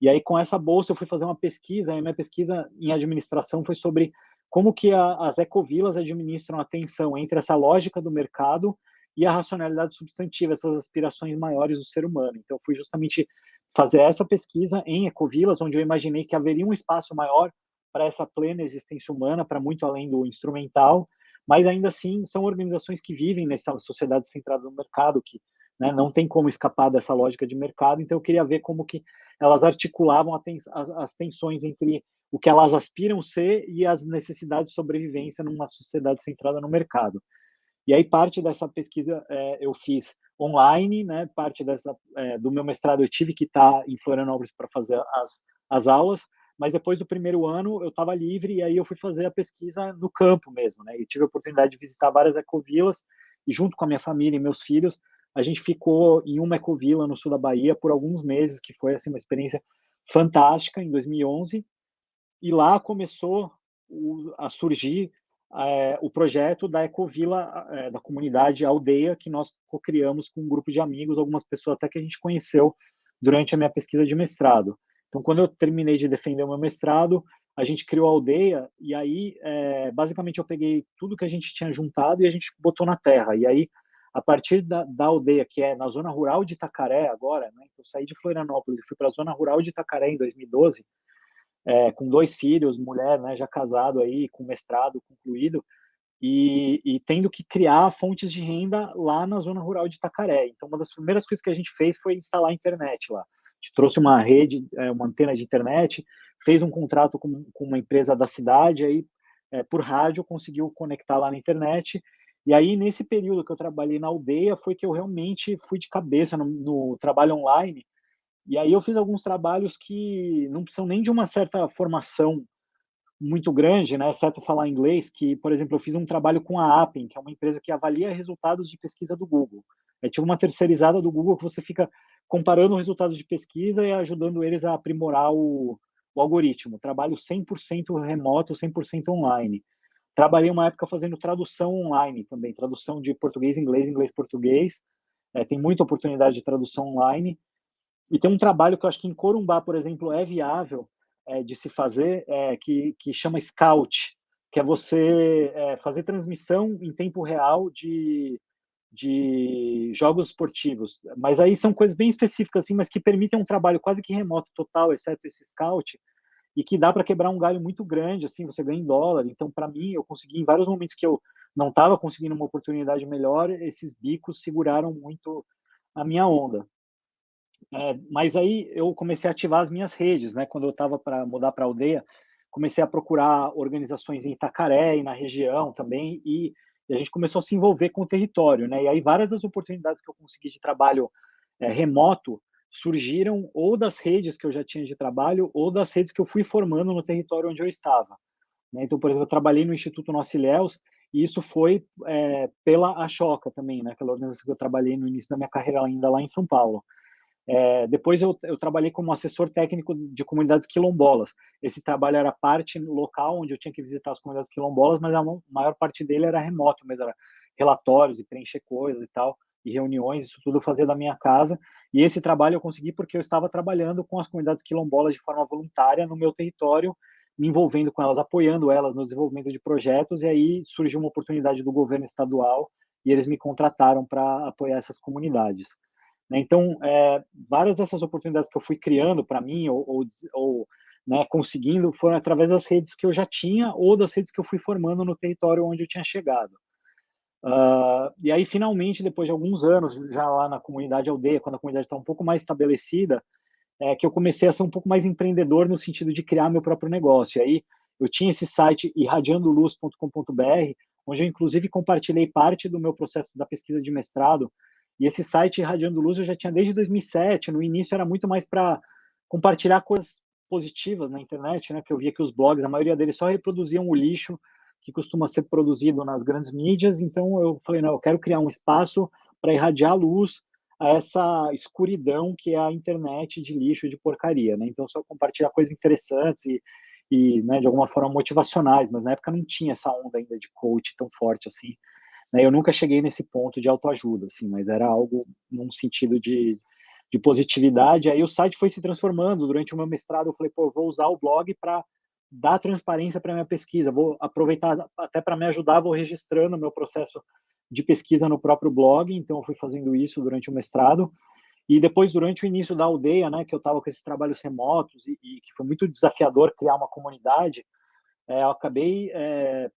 E aí, com essa bolsa, eu fui fazer uma pesquisa, e minha pesquisa em administração foi sobre como que a, as ecovilas administram a tensão entre essa lógica do mercado e a racionalidade substantiva, essas aspirações maiores do ser humano. Então, fui justamente fazer essa pesquisa em ecovilas, onde eu imaginei que haveria um espaço maior para essa plena existência humana, para muito além do instrumental, mas ainda assim são organizações que vivem nessa sociedade centrada no mercado, que né, não tem como escapar dessa lógica de mercado, então eu queria ver como que elas articulavam as tensões entre o que elas aspiram ser e as necessidades de sobrevivência numa sociedade centrada no mercado. E aí parte dessa pesquisa é, eu fiz online, né? Parte dessa é, do meu mestrado eu tive que estar em Florianópolis para fazer as, as aulas, mas depois do primeiro ano eu estava livre e aí eu fui fazer a pesquisa no campo mesmo, né? E tive a oportunidade de visitar várias ecovilas e junto com a minha família e meus filhos a gente ficou em uma ecovila no sul da Bahia por alguns meses, que foi assim uma experiência fantástica em 2011 e lá começou a surgir é, o projeto da Ecovila, é, da comunidade Aldeia, que nós co-criamos com um grupo de amigos, algumas pessoas até que a gente conheceu durante a minha pesquisa de mestrado. Então, quando eu terminei de defender o meu mestrado, a gente criou a aldeia, e aí, é, basicamente, eu peguei tudo que a gente tinha juntado e a gente botou na terra. E aí, a partir da, da, aldeia, que é na zona rural de Itacaré agora, né? eu saí de Florianópolis e fui para a zona rural de Itacaré em 2012, é, com dois filhos, mulher, né, já casado aí, com mestrado concluído, e, e, tendo que criar fontes de renda lá na zona rural de Itacaré. Então, uma das primeiras coisas que a gente fez foi instalar a internet lá. A gente trouxe uma rede, é, uma antena de internet, fez um contrato com, com uma empresa da cidade, aí é, por rádio conseguiu conectar lá na internet. E aí, nesse período que eu trabalhei na aldeia, foi que eu realmente fui de cabeça no, no trabalho online. E aí eu fiz alguns trabalhos que não precisam nem de uma certa formação muito grande, né, exceto falar inglês, que, por exemplo, eu fiz um trabalho com a Appen, que é uma empresa que avalia resultados de pesquisa do Google. É tipo uma terceirizada do Google que você fica comparando resultados de pesquisa e ajudando eles a aprimorar o, o algoritmo. Trabalho 100% remoto, 100% online. Trabalhei uma época fazendo tradução online também, tradução de português, inglês, inglês, português. É, tem muita oportunidade de tradução online. E tem um trabalho que eu acho que em Corumbá, por exemplo, é viável, é, de se fazer, é, que, que chama Scout, que é você é, fazer transmissão em tempo real de, de jogos esportivos. Mas aí são coisas bem específicas, assim, mas que permitem um trabalho quase que remoto total, exceto esse Scout, e que dá para quebrar um galho muito grande, assim, você ganha em dólar. Então, para mim, eu consegui, em vários momentos que eu não estava conseguindo uma oportunidade melhor, esses bicos seguraram muito a minha onda. É, mas aí eu comecei a ativar as minhas redes, né? Quando eu estava para mudar para aldeia, comecei a procurar organizações em Itacaré e na região também, e, e, a gente começou a se envolver com o território, né? E aí várias das oportunidades que eu consegui de trabalho é, remoto surgiram ou das redes que eu já tinha de trabalho ou das redes que eu fui formando no território onde eu estava. Né? Então, por exemplo, eu trabalhei no Instituto Nosso Ilhéus, e isso foi é, pela Achoca também, né? Aquela organização que eu trabalhei no início da minha carreira ainda lá em São Paulo. É, depois eu, eu, trabalhei como assessor técnico de comunidades quilombolas. Esse trabalho era parte local, onde eu tinha que visitar as comunidades quilombolas, mas a maior parte dele era remoto, mas era relatórios e preencher coisas e tal, e reuniões, isso tudo eu fazia da minha casa. E esse trabalho eu consegui porque eu estava trabalhando com as comunidades quilombolas de forma voluntária no meu território, me envolvendo com elas, apoiando elas no desenvolvimento de projetos, e aí surgiu uma oportunidade do governo estadual e eles me contrataram para apoiar essas comunidades. Né? Então, é, várias dessas oportunidades que eu fui criando para mim, ou, ou, ou né, conseguindo, foram através das redes que eu já tinha, ou das redes que eu fui formando no território onde eu tinha chegado. Uh, e aí, finalmente, depois de alguns anos, já lá na comunidade aldeia, quando a comunidade está um pouco mais estabelecida, é que eu comecei a ser um pouco mais empreendedor no sentido de criar meu próprio negócio. E aí, eu tinha esse site irradiandoluz.com.br, onde eu, inclusive, compartilhei parte do meu processo da pesquisa de mestrado e esse site Radiando Luz eu já tinha desde 2007. No início era muito mais para compartilhar coisas positivas na internet, né? Que eu via que os blogs, a maioria deles só reproduziam o lixo que costuma ser produzido nas grandes mídias. Então eu falei, não, eu quero criar um espaço para irradiar luz a essa escuridão que é a internet de lixo de porcaria, né? Então só compartilhar coisas interessantes e, e né, de alguma forma motivacionais, mas na época não tinha essa onda ainda de coach tão forte assim. Né? Eu nunca cheguei nesse ponto de autoajuda, assim, mas era algo num sentido de, de positividade. Aí o site foi se transformando. Durante o meu mestrado, eu falei, pô, vou usar o blog para dar transparência para minha pesquisa. Vou aproveitar até para me ajudar, vou registrando o meu processo de pesquisa no próprio blog. Então, eu fui fazendo isso durante o mestrado. E depois, durante o início da aldeia, né, que eu estava com esses trabalhos remotos e, e, que foi muito desafiador criar uma comunidade, é, eu acabei é,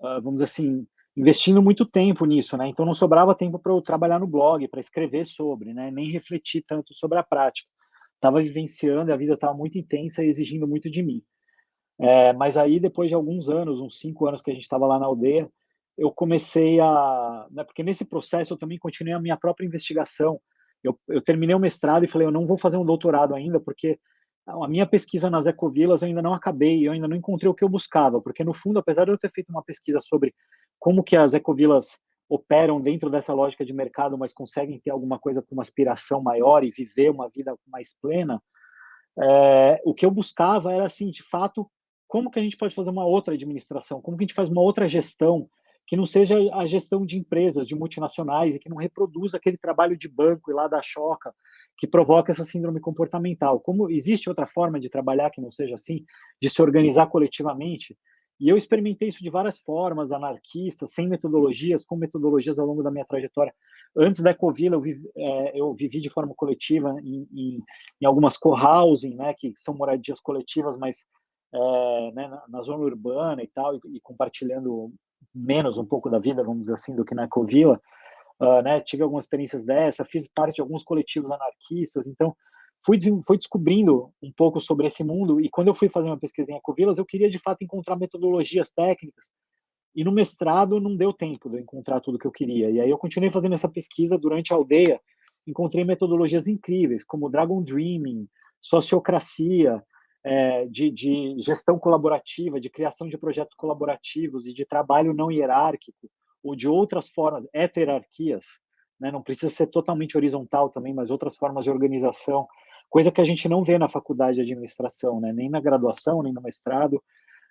vamos dizer assim, investindo muito tempo nisso, né? Então não sobrava tempo para eu trabalhar no blog, para escrever sobre, né? Nem refletir tanto sobre a prática. Estava vivenciando, a vida estava muito intensa e exigindo muito de mim. É, mas aí, depois de alguns anos, uns cinco anos que a gente estava lá na aldeia, eu comecei a. Né, porque nesse processo eu também continuei a minha própria investigação. Eu, eu terminei o mestrado e falei, eu não vou fazer um doutorado ainda, porque a minha pesquisa nas ecovilas eu ainda não acabei, eu ainda não encontrei o que eu buscava, porque no fundo, apesar de eu ter feito uma pesquisa sobre como que as ecovilas operam dentro dessa lógica de mercado, mas conseguem ter alguma coisa com uma aspiração maior e viver uma vida mais plena, é, o que eu buscava era assim, de fato, como que a gente pode fazer uma outra administração, como que a gente faz uma outra gestão que não seja a gestão de empresas, de multinacionais, e que não reproduza aquele trabalho de banco e lá da choca, que provoca essa síndrome comportamental. Como existe outra forma de trabalhar que não seja assim, de se organizar coletivamente? E eu experimentei isso de várias formas, anarquistas, sem metodologias, com metodologias ao longo da minha trajetória. Antes da Ecovila, eu, vivi, é, eu vivi de forma coletiva em, em, em algumas co-housing, né, que são moradias coletivas, mas é, né, na, na, zona urbana e tal, e, e, compartilhando menos um pouco da vida, vamos dizer assim, do que na Ecovila. Uh, né, tive algumas experiências dessa, fiz parte de alguns coletivos anarquistas, então fui, fui descobrindo um pouco sobre esse mundo e quando eu fui fazer uma pesquisa em ecovilas, eu queria de fato encontrar metodologias técnicas e no mestrado não deu tempo de encontrar tudo que eu queria. E aí eu continuei fazendo essa pesquisa durante a aldeia, encontrei metodologias incríveis, como Dragon Dreaming, sociocracia, é, de, de, gestão colaborativa, de criação de projetos colaborativos e de trabalho não hierárquico, ou de outras formas, heterarquias, né? não precisa ser totalmente horizontal também, mas outras formas de organização coisa que a gente não vê na faculdade de administração, né? nem na graduação, nem no mestrado,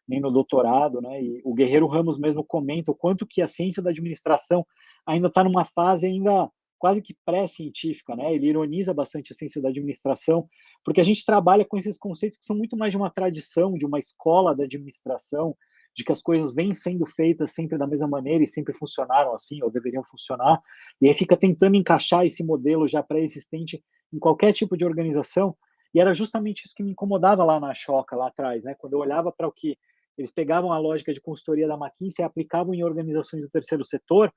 nem no doutorado, né? E o Guerreiro Ramos mesmo comenta o quanto que a ciência da administração ainda está numa fase ainda quase que pré-científica, né? Ele ironiza bastante a ciência da administração, porque a gente trabalha com esses conceitos que são muito mais de uma tradição, de uma escola da administração, de que as coisas vêm sendo feitas sempre da mesma maneira e sempre funcionaram assim, ou deveriam funcionar, e aí fica tentando encaixar esse modelo já pré-existente em qualquer tipo de organização, e era justamente isso que me incomodava lá na Choca, lá atrás, né? quando eu olhava para o que eles pegavam a lógica de consultoria da McKinsey e aplicavam em organizações do terceiro setor,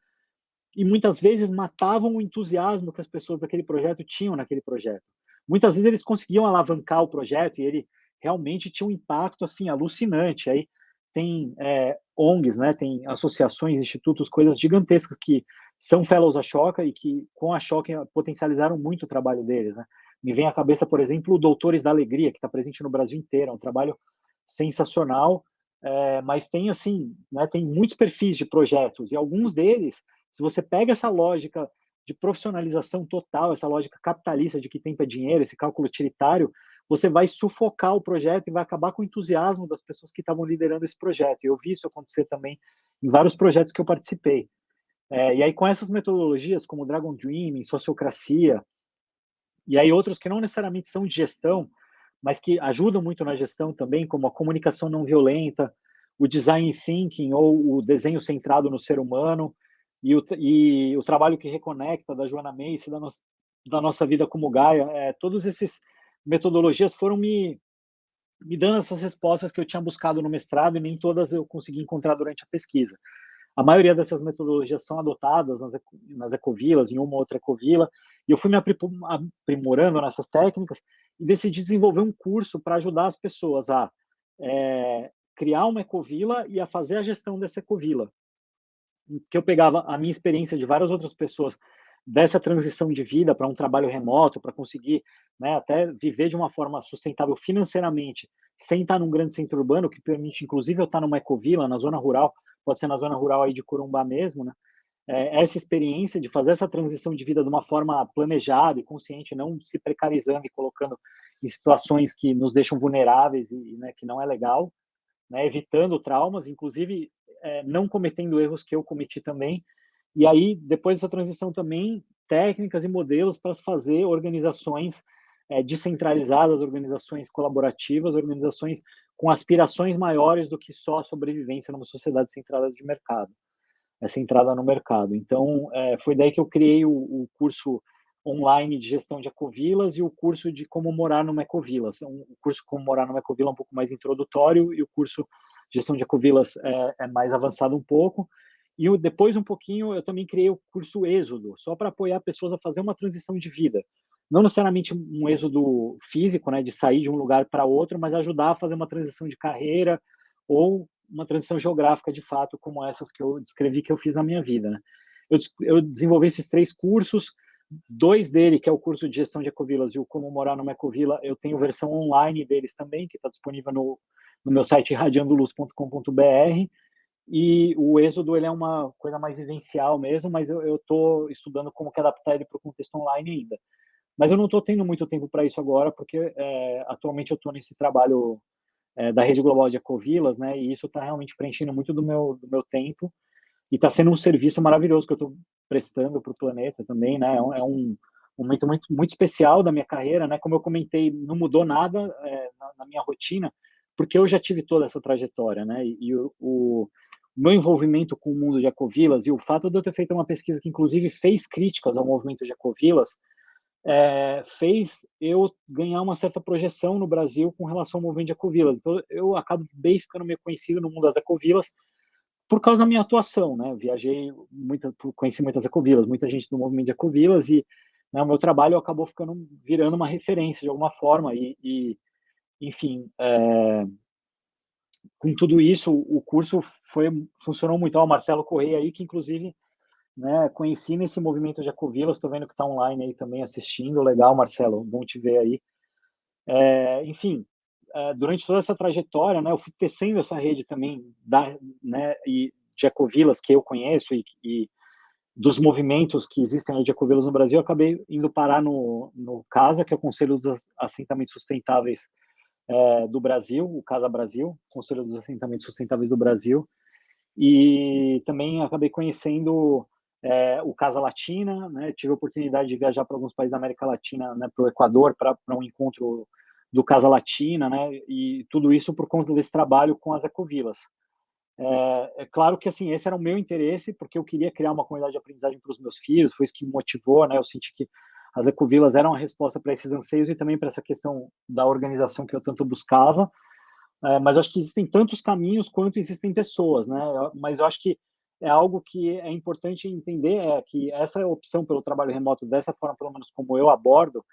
e muitas vezes matavam o entusiasmo que as pessoas daquele projeto tinham naquele projeto. Muitas vezes eles conseguiam alavancar o projeto e ele realmente tinha um impacto assim alucinante. Aí tem é, ONGs, né, tem associações, institutos, coisas gigantescas que são fellows da Choca e que com a Choca potencializaram muito o trabalho deles. Né? Me vem à cabeça, por exemplo, o Doutores da Alegria, que está presente no Brasil inteiro, é um trabalho sensacional, é, mas tem assim, né, tem muitos perfis de projetos e alguns deles, se você pega essa lógica de profissionalização total, essa lógica capitalista de que tempo é dinheiro, esse cálculo utilitário, você vai sufocar o projeto e vai acabar com o entusiasmo das pessoas que estavam liderando esse projeto. Eu vi isso acontecer também em vários projetos que eu participei. É, e aí, com essas metodologias, como Dragon Dreaming, Sociocracia, e aí outros que não necessariamente são de gestão, mas que ajudam muito na gestão também, como a comunicação não violenta, o design thinking ou o desenho centrado no ser humano, e o, e o trabalho que reconecta da Joana Macy, da, no, da nossa vida como Gaia, é, todos esses metodologias foram me, me dando essas respostas que eu tinha buscado no mestrado e nem todas eu consegui encontrar durante a pesquisa. A maioria dessas metodologias são adotadas nas, nas ecovilas, em uma ou outra ecovila, e eu fui me aprimorando nessas técnicas e decidi desenvolver um curso para ajudar as pessoas a é, criar uma ecovila e a fazer a gestão dessa ecovila. Que eu pegava a minha experiência de várias outras pessoas dessa transição de vida para um trabalho remoto, para conseguir né, até viver de uma forma sustentável financeiramente, sem estar num grande centro urbano, que permite, inclusive, eu estar numa ecovila, na zona rural, pode ser na zona rural aí de Corumbá mesmo, né? É, essa experiência de fazer essa transição de vida de uma forma planejada e consciente, não se precarizando e colocando em situações que nos deixam vulneráveis e né, que não é legal, né, evitando traumas, inclusive é, não cometendo erros que eu cometi também, e aí, depois dessa transição também, técnicas e modelos para fazer organizações é, descentralizadas, organizações colaborativas, organizações com aspirações maiores do que só a sobrevivência numa sociedade centrada de mercado, é, centrada no mercado. Então, é, foi daí que eu criei o, o, curso online de gestão de ecovilas e o curso de como morar numa ecovila. O curso como morar numa ecovila é um pouco mais introdutório e o curso gestão de ecovilas é, é mais avançado um pouco. E depois, um pouquinho, eu também criei o curso Êxodo, só para apoiar pessoas a fazer uma transição de vida. Não necessariamente um êxodo físico, né, de sair de um lugar para outro, mas ajudar a fazer uma transição de carreira ou uma transição geográfica, de fato, como essas que eu descrevi que eu fiz na minha vida. Né? Eu, eu desenvolvi esses três cursos, dois dele, que é o curso de gestão de ecovilas e o Como Morar numa Ecovila, eu tenho versão online deles também, que está disponível no, no meu site radiandoluz.com.br, e o êxodo ele é uma coisa mais vivencial mesmo, mas eu estou estudando como que adaptar ele para o contexto online ainda. Mas eu não estou tendo muito tempo para isso agora, porque é, atualmente eu estou nesse trabalho é, da rede global de ecovilas, né? E isso está realmente preenchendo muito do meu do meu tempo e está sendo um serviço maravilhoso que eu estou prestando para o planeta também, né? É um, é um, momento muito muito especial da minha carreira, né? Como eu comentei, não mudou nada é, na, na minha rotina porque eu já tive toda essa trajetória, né? E, e o, o, meu envolvimento com o mundo de ecovilas e o fato de eu ter feito uma pesquisa que, inclusive, fez críticas ao movimento de ecovilas, é, fez eu ganhar uma certa projeção no Brasil com relação ao movimento de ecovilas. Então, eu acabo bem ficando meio conhecido no mundo das ecovilas por causa da minha atuação, né? Viajei, muita, conheci muitas ecovilas, muita gente do movimento de ecovilas e né, o meu trabalho acabou ficando virando uma referência de alguma forma e, e enfim, é, com tudo isso, o curso foi funcionou muito. Ó, o Marcelo Correia aí, que inclusive né, conheci nesse movimento de Ecovilas, estou vendo que está online aí também assistindo. Legal, Marcelo, bom te ver aí. É, enfim, durante toda essa trajetória, né, eu fui tecendo essa rede também da, né, e de ecovilas que eu conheço e, e dos movimentos que existem de ecovilas no Brasil, acabei indo parar no, no CASA, que é o Conselho dos Assentamentos Sustentáveis é, do Brasil, o Casa Brasil, Conselho dos Assentamentos Sustentáveis do Brasil, e também acabei conhecendo é, o Casa Latina, né, tive a oportunidade de viajar para alguns países da América Latina, né, para o Equador, para um encontro do Casa Latina, né, e tudo isso por conta desse trabalho com as ecovilas. É, é, claro que assim esse era o meu interesse porque eu queria criar uma comunidade de aprendizagem para os meus filhos, foi isso que me motivou, né? Eu senti que as ecovilas eram a resposta para esses anseios e também para essa questão da organização que eu tanto buscava. É, mas acho que existem tantos caminhos quanto existem pessoas, né? Mas eu acho que é algo que é importante entender é que essa opção pelo trabalho remoto dessa forma, pelo menos como eu abordo,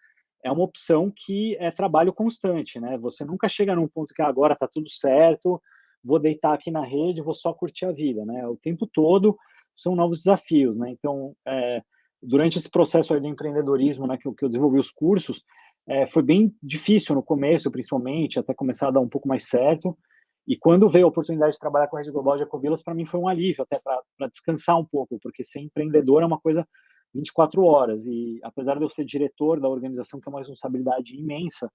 é uma opção que é trabalho constante, né? Você nunca chega num ponto que ah, agora está tudo certo, vou deitar aqui na rede, vou só curtir a vida, né? O tempo todo são novos desafios, né? Então, é, durante esse processo de empreendedorismo, né, que, que eu desenvolvi os cursos, é, foi bem difícil no começo, principalmente, até começar a dar um pouco mais certo. E quando veio a oportunidade de trabalhar com a Rede Global de Ecovilas, para mim foi um alívio, até para descansar um pouco, porque ser empreendedor é uma coisa 24 horas. E apesar de eu ser diretor da organização, que é uma responsabilidade imensa,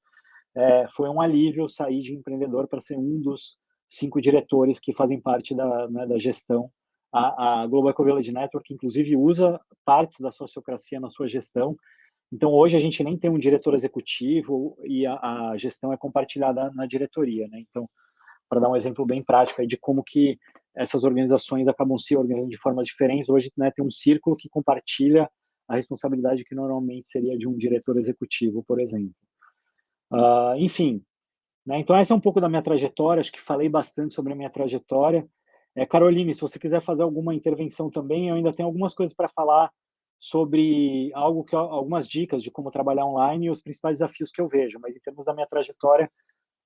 é, foi um alívio sair de empreendedor para ser um dos cinco diretores que fazem parte da, né, da gestão a, a Global Ecovillage Network, inclusive, usa partes da sociocracia na sua gestão. Então, hoje a gente nem tem um diretor executivo e a, a gestão é compartilhada na diretoria, né? Então, para dar um exemplo bem prático de como que essas organizações acabam se organizando de formas diferentes, hoje né, tem um círculo que compartilha a responsabilidade que normalmente seria de um diretor executivo, por exemplo. Uh, enfim, né, então essa é um pouco da minha trajetória, acho que falei bastante sobre a minha trajetória. É, Caroline, se você quiser fazer alguma intervenção também, eu ainda tenho algumas coisas para falar sobre algo que algumas dicas de como trabalhar online e os principais desafios que eu vejo, mas em termos da minha trajetória,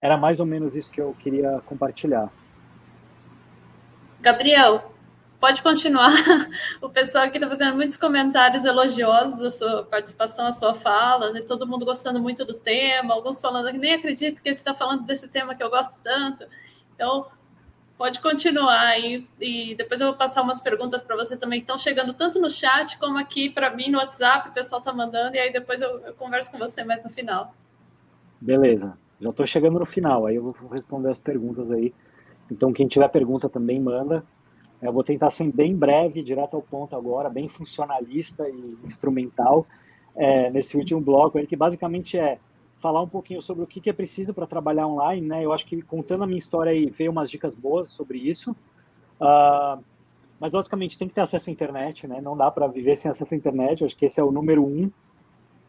era mais ou menos isso que eu queria compartilhar. Gabriel, pode continuar. O pessoal aqui está fazendo muitos comentários elogiosos da sua participação, a sua fala, né? todo mundo gostando muito do tema, alguns falando que nem acredito que ele está falando desse tema que eu gosto tanto. Então, Pode continuar aí e depois eu vou passar umas perguntas para você também que estão chegando tanto no chat como aqui para mim no WhatsApp, o pessoal está mandando e aí depois eu, eu, converso com você mais no final. Beleza, já estou chegando no final, aí eu vou responder as perguntas aí. Então quem tiver pergunta também manda. Eu vou tentar ser bem breve, direto ao ponto agora, bem funcionalista e instrumental é, nesse último bloco aí que basicamente é falar um pouquinho sobre o que, é preciso para trabalhar online, né? Eu acho que contando a minha história aí, veio umas dicas boas sobre isso. Uh, mas basicamente tem que ter acesso à internet, né? Não dá para viver sem acesso à internet. Eu acho que esse é o número um.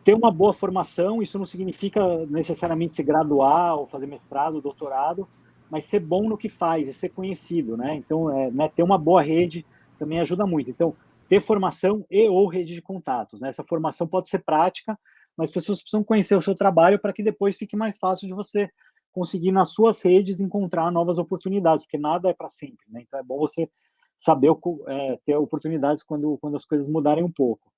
Ter uma boa formação, isso não significa necessariamente se graduar ou fazer mestrado, doutorado, mas ser bom no que faz e ser conhecido, né? Então, é, né, ter uma boa rede também ajuda muito. Então, ter formação e ou rede de contatos, né? Essa formação pode ser prática, mas as pessoas precisam conhecer o seu trabalho para que depois fique mais fácil de você conseguir nas suas redes encontrar novas oportunidades, porque nada é para sempre, né? Então é bom você saber é, ter oportunidades quando, quando as coisas mudarem um pouco.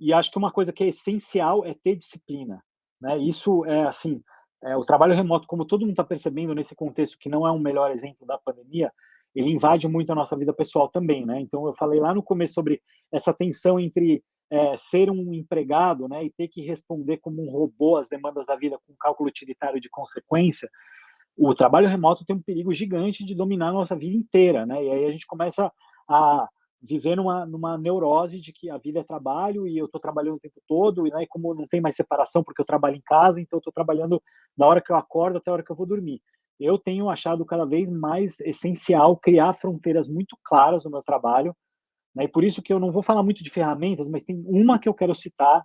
E acho que uma coisa que é essencial é ter disciplina, né? Isso é assim, é, o trabalho remoto, como todo mundo está percebendo nesse contexto que não é um melhor exemplo da pandemia, ele invade muito a nossa vida pessoal também, né? Então eu falei lá no começo sobre essa tensão entre é, ser um empregado né, e ter que responder como um robô às demandas da vida com cálculo utilitário de consequência, o trabalho remoto tem um perigo gigante de dominar a nossa vida inteira, né? E aí a gente começa a viver numa, numa neurose de que a vida é trabalho e eu estou trabalhando o tempo todo, e, né, como não tem mais separação porque eu trabalho em casa, então eu estou trabalhando da hora que eu acordo até a hora que eu vou dormir. Eu tenho achado cada vez mais essencial criar fronteiras muito claras no meu trabalho, né, e por isso que eu não vou falar muito de ferramentas, mas tem uma que eu quero citar,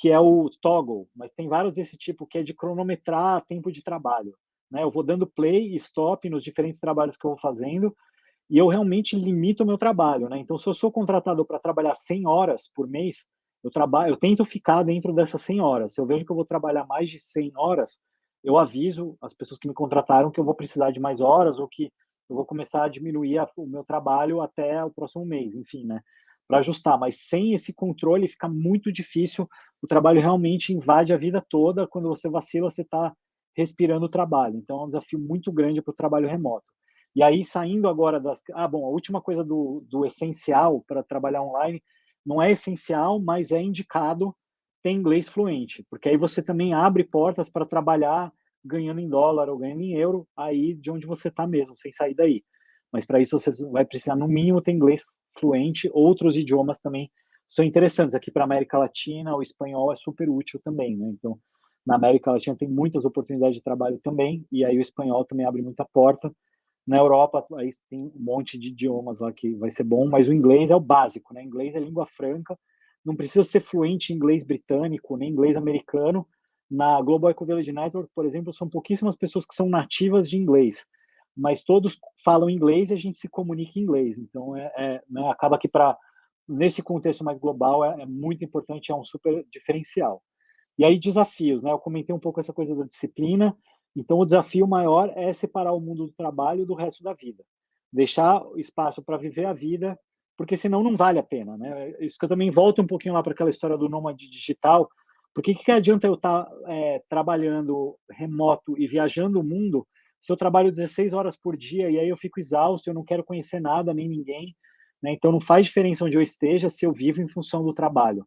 que é o Toggle, mas tem vários desse tipo, que é de cronometrar tempo de trabalho. Né? Eu vou dando play e stop nos diferentes trabalhos que eu vou fazendo, e eu realmente limito o meu trabalho, né? Então, se eu sou contratado para trabalhar 100 horas por mês, eu trabalho, eu tento ficar dentro dessas 100 horas. Se eu vejo que eu vou trabalhar mais de 100 horas, eu aviso as pessoas que me contrataram que eu vou precisar de mais horas ou que eu vou começar a diminuir a, o meu trabalho até o próximo mês, enfim, né? Para ajustar. Mas sem esse controle fica muito difícil. O trabalho realmente invade a vida toda. Quando você vacila, você está respirando o trabalho. Então é um desafio muito grande para o trabalho remoto. E aí, saindo agora das. Ah, bom, a última coisa do, do essencial para trabalhar online não é essencial, mas é indicado ter inglês fluente, porque aí você também abre portas para trabalhar ganhando em dólar ou ganhando em euro, aí de onde você está mesmo, sem sair daí. Mas para isso você vai precisar, no mínimo, ter inglês fluente. Outros idiomas também são interessantes. Aqui para a América Latina, o espanhol é super útil também, né? Então, na América Latina tem muitas oportunidades de trabalho também, e aí o espanhol também abre muita porta. Na Europa, aí tem um monte de idiomas lá que vai ser bom, mas o inglês é o básico, né? Inglês é língua franca, não precisa ser fluente em inglês britânico, nem inglês americano. Na Global Eco Village Network, por exemplo, são pouquíssimas pessoas que são nativas de inglês, mas todos falam inglês e a gente se comunica em inglês. Então, é, é né, acaba que para nesse contexto mais global é, é, muito importante, é um super diferencial. E aí desafios, né? Eu comentei um pouco essa coisa da disciplina. Então, o desafio maior é separar o mundo do trabalho do resto da vida. Deixar espaço para viver a vida, porque senão não vale a pena. Né? Isso que eu também volto um pouquinho lá para aquela história do nômade digital. Por que, que adianta eu estar tá, é, trabalhando remoto e viajando o mundo se eu trabalho 16 horas por dia e aí eu fico exausto, eu não quero conhecer nada nem ninguém? Né? Então, não faz diferença onde eu esteja se eu vivo em função do trabalho.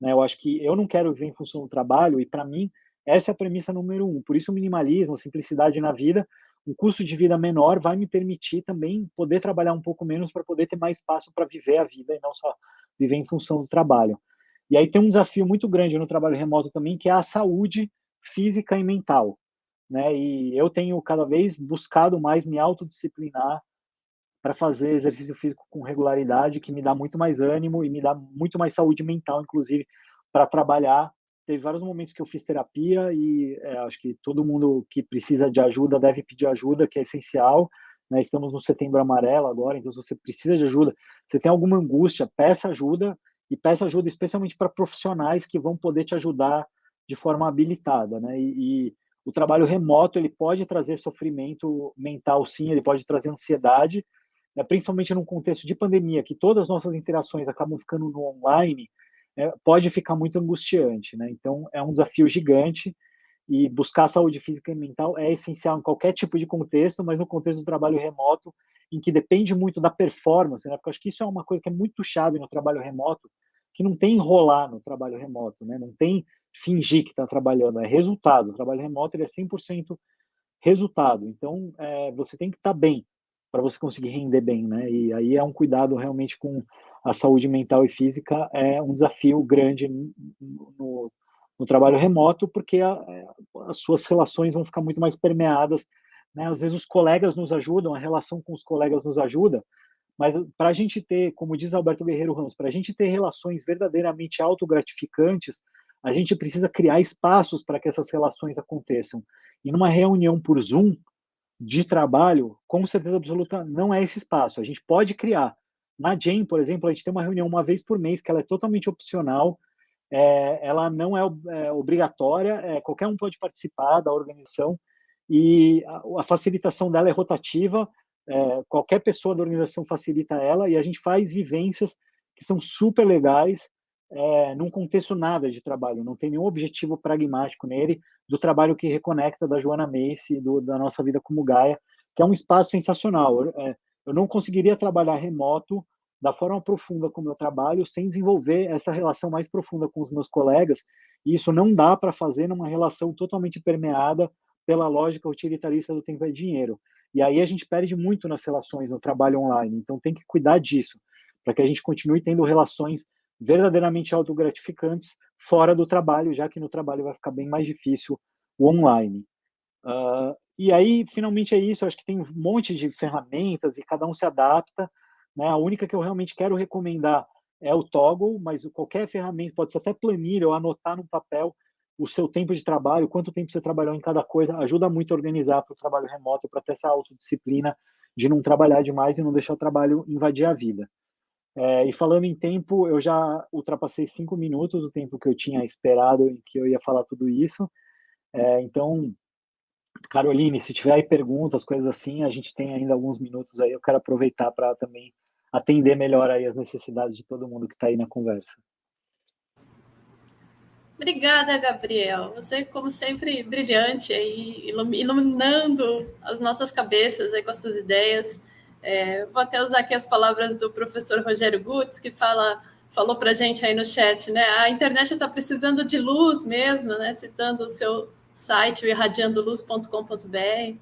Né? Eu acho que eu não quero viver em função do trabalho e, para mim, essa é a premissa número um. Por isso, o minimalismo, simplicidade na vida, um custo de vida menor vai me permitir também poder trabalhar um pouco menos para poder ter mais espaço para viver a vida e não só viver em função do trabalho. E aí tem um desafio muito grande no trabalho remoto também, que é a saúde física e mental. Né? E eu tenho cada vez buscado mais me autodisciplinar para fazer exercício físico com regularidade, que me dá muito mais ânimo e me dá muito mais saúde mental, inclusive, para trabalhar teve vários momentos que eu fiz terapia e é, acho que todo mundo que precisa de ajuda deve pedir ajuda, que é essencial. Né? Estamos no setembro amarelo agora, então se você precisa de ajuda, você tem alguma angústia, peça ajuda e peça ajuda especialmente para profissionais que vão poder te ajudar de forma habilitada, né? E, e, o trabalho remoto ele pode trazer sofrimento mental, sim, ele pode trazer ansiedade, né? principalmente num contexto de pandemia, que todas as nossas interações acabam ficando no online é, pode ficar muito angustiante, né? Então, é um desafio gigante e buscar saúde física e mental é essencial em qualquer tipo de contexto, mas no contexto do trabalho remoto, em que depende muito da performance, né? Porque eu acho que isso é uma coisa que é muito chave no trabalho remoto, que não tem enrolar no trabalho remoto, né? Não tem fingir que está trabalhando, é resultado. O trabalho remoto ele é 100% resultado. Então, é, você tem que estar tá bem para você conseguir render bem, né? E aí é um cuidado realmente com a saúde mental e física é um desafio grande no, no trabalho remoto, porque a, as suas relações vão ficar muito mais permeadas. Né? Às vezes os colegas nos ajudam, a relação com os colegas nos ajuda, mas para a gente ter, como diz Alberto Guerreiro Ramos, para a gente ter relações verdadeiramente autogratificantes, a gente precisa criar espaços para que essas relações aconteçam. E numa reunião por Zoom de trabalho, com certeza absoluta, não é esse espaço. A gente pode criar, na Jane, por exemplo, a gente tem uma reunião uma vez por mês que ela é totalmente opcional, é, ela não é, é obrigatória, é, qualquer um pode participar da organização e a, a facilitação dela é rotativa, é, qualquer pessoa da organização facilita ela e a gente faz vivências que são super legais é, num contexto nada de trabalho, não tem nenhum objetivo pragmático nele do trabalho que reconecta da Joana Macy, do, da nossa vida como Gaia, que é um espaço sensacional. É, eu não conseguiria trabalhar remoto da forma profunda como eu trabalho sem desenvolver essa relação mais profunda com os meus colegas. E isso não dá para fazer numa relação totalmente permeada pela lógica utilitarista do tempo é dinheiro. E aí a gente perde muito nas relações no trabalho online. Então tem que cuidar disso. para que a gente continue tendo relações verdadeiramente autogratificantes fora do trabalho, já que no trabalho vai ficar bem mais difícil o online. Uh, e aí, finalmente é isso, eu acho que tem um monte de ferramentas e cada um se adapta, né? A única que eu realmente quero recomendar é o Toggle, mas qualquer ferramenta, pode ser até planilha ou anotar no papel o seu tempo de trabalho, quanto tempo você trabalhou em cada coisa, ajuda muito a organizar para o trabalho remoto, para ter essa autodisciplina de não trabalhar demais e não deixar o trabalho invadir a vida. É, e falando em tempo, eu já ultrapassei cinco minutos, o tempo que eu tinha esperado em que eu ia falar tudo isso. É, então, Caroline, se tiver aí perguntas, coisas assim, a gente tem ainda alguns minutos aí. Eu quero aproveitar para também atender melhor aí as necessidades de todo mundo que está aí na conversa. Obrigada, Gabriel. Você, como sempre, brilhante aí, iluminando as nossas cabeças aí com as suas ideias. É, vou até usar aqui as palavras do professor Rogério Gutz, que fala, falou para a gente aí no chat, né? A internet está precisando de luz mesmo, né? Citando o seu site, irradiandoluz.com.br.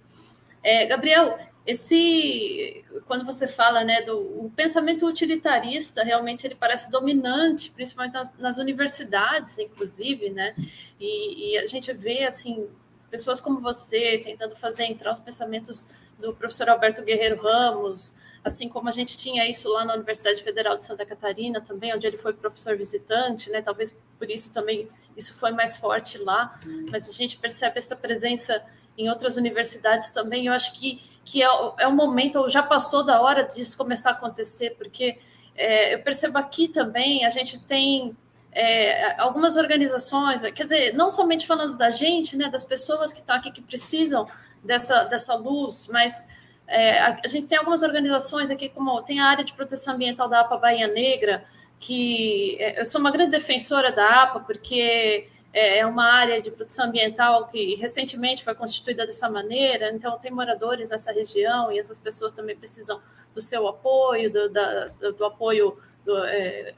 É, Gabriel, esse quando você fala né do o pensamento utilitarista realmente ele parece dominante principalmente nas, nas universidades inclusive né e, e, a gente vê assim pessoas como você tentando fazer entrar os pensamentos do professor Alberto Guerreiro Ramos assim como a gente tinha isso lá na Universidade Federal de Santa Catarina também onde ele foi professor visitante né talvez por isso também isso foi mais forte lá mas a gente percebe essa presença em outras universidades também. Eu acho que, que é, é um momento, ou já passou da hora disso começar a acontecer, porque é, eu percebo aqui também, a gente tem é, algumas organizações, quer dizer, não somente falando da gente, né, das pessoas que estão aqui que precisam dessa, dessa luz, mas é, a, a, gente tem algumas organizações aqui, como tem a área de proteção ambiental da APA Bahia Negra, que é, eu sou uma grande defensora da APA, porque é, é uma área de produção ambiental que recentemente foi constituída dessa maneira, então tem moradores nessa região e essas pessoas também precisam do seu apoio, do, da, do apoio do, é,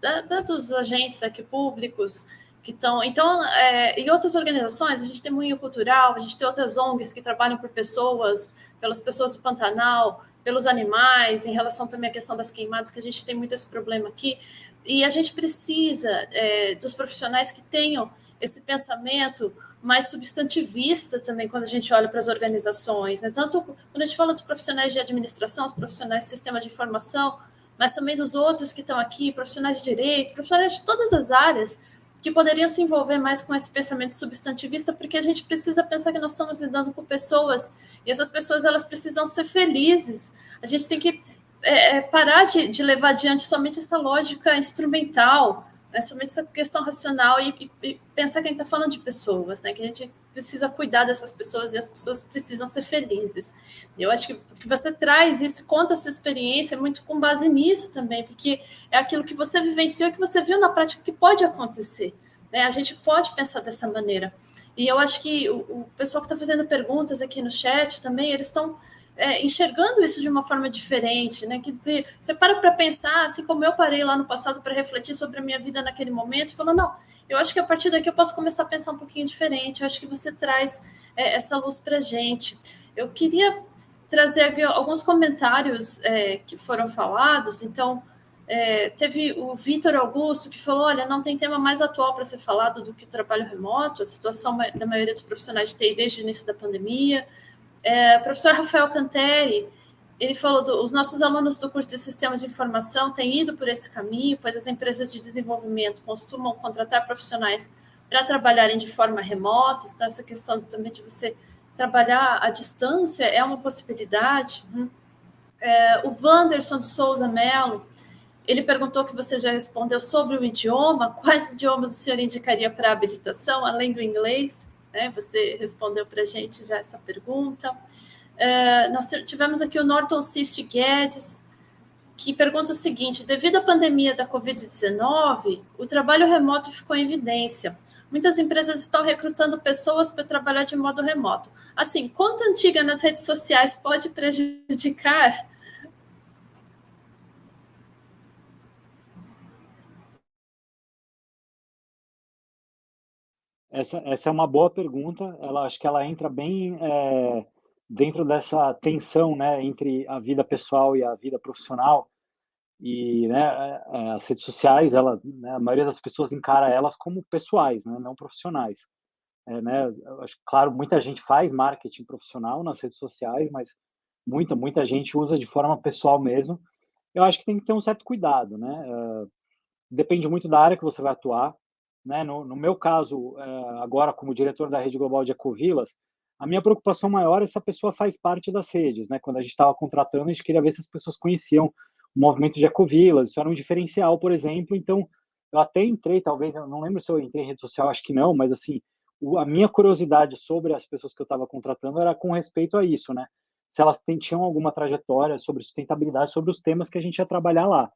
da, da, dos agentes aqui públicos que estão. Então, é, e outras organizações, a gente tem Moinho Cultural, a gente tem outras ONGs que trabalham por pessoas, pelas pessoas do Pantanal, pelos animais, em relação também à questão das queimadas, que a gente tem muito esse problema aqui. E a gente precisa é, dos profissionais que tenham esse pensamento mais substantivista também quando a gente olha para as organizações, né? tanto quando a gente fala dos profissionais de administração, os profissionais de sistema de informação, mas também dos outros que estão aqui, profissionais de direito, profissionais de todas as áreas que poderiam se envolver mais com esse pensamento substantivista, porque a gente precisa pensar que nós estamos lidando com pessoas e essas pessoas elas precisam ser felizes. A gente tem que é, é, parar de, de, levar adiante somente essa lógica instrumental, né, somente essa questão racional e, e, e pensar que a gente está falando de pessoas, né, que a gente precisa cuidar dessas pessoas e as pessoas precisam ser felizes. Eu acho que, que você traz isso, conta a sua experiência muito com base nisso também, porque é aquilo que você vivenciou, que você viu na prática que pode acontecer. Né? A gente pode pensar dessa maneira. E eu acho que o, o pessoal que está fazendo perguntas aqui no chat também, eles estão é, enxergando isso de uma forma diferente, né? Quer dizer, você para para pensar, assim como eu parei lá no passado para refletir sobre a minha vida naquele momento, falando, não, eu acho que a partir daqui eu posso começar a pensar um pouquinho diferente, eu acho que você traz é, essa luz para gente. Eu queria trazer alguns comentários é, que foram falados, então, é, teve o Vitor Augusto que falou: olha, não tem tema mais atual para ser falado do que o trabalho remoto, a situação da maioria dos profissionais de TI desde o início da pandemia. É, professor Rafael Canteri, ele falou que os nossos alunos do curso de Sistemas de Informação têm ido por esse caminho, pois as empresas de desenvolvimento costumam contratar profissionais para trabalharem de forma remota, então essa questão também de você trabalhar à distância é uma possibilidade. Né? É, o Wanderson de Souza Mello, ele perguntou que você já respondeu sobre o idioma, quais idiomas o senhor indicaria para habilitação, além do inglês? Né? Você respondeu para a gente já essa pergunta. Uh, nós tivemos aqui o Norton Cist Guedes, que pergunta o seguinte: devido à pandemia da Covid-19, o trabalho remoto ficou em evidência. Muitas empresas estão recrutando pessoas para trabalhar de modo remoto. Assim, conta antiga nas redes sociais pode prejudicar Essa, essa é uma boa pergunta. Ela acho que ela entra bem é, dentro dessa tensão, né, entre a vida pessoal e a vida profissional. E né, as redes sociais, ela, né, a maioria das pessoas encara elas como pessoais, né, não profissionais. É, né, acho, claro, muita gente faz marketing profissional nas redes sociais, mas muita, muita gente usa de forma pessoal mesmo. Eu acho que tem que ter um certo cuidado, né? Uh, depende muito da área que você vai atuar. Né? No, no meu caso, uh, agora como diretor da rede global de Ecovilas, a minha preocupação maior é se a pessoa faz parte das redes, né? Quando a gente estava contratando, a gente queria ver se as pessoas conheciam o movimento de ecovilas, isso era um diferencial, por exemplo. Então, eu até entrei, talvez, eu não lembro se eu entrei em rede social, acho que não, mas assim, o, a minha curiosidade sobre as pessoas que eu estava contratando era com respeito a isso, né? Se elas tinham alguma trajetória sobre sustentabilidade, sobre os temas que a gente ia trabalhar lá.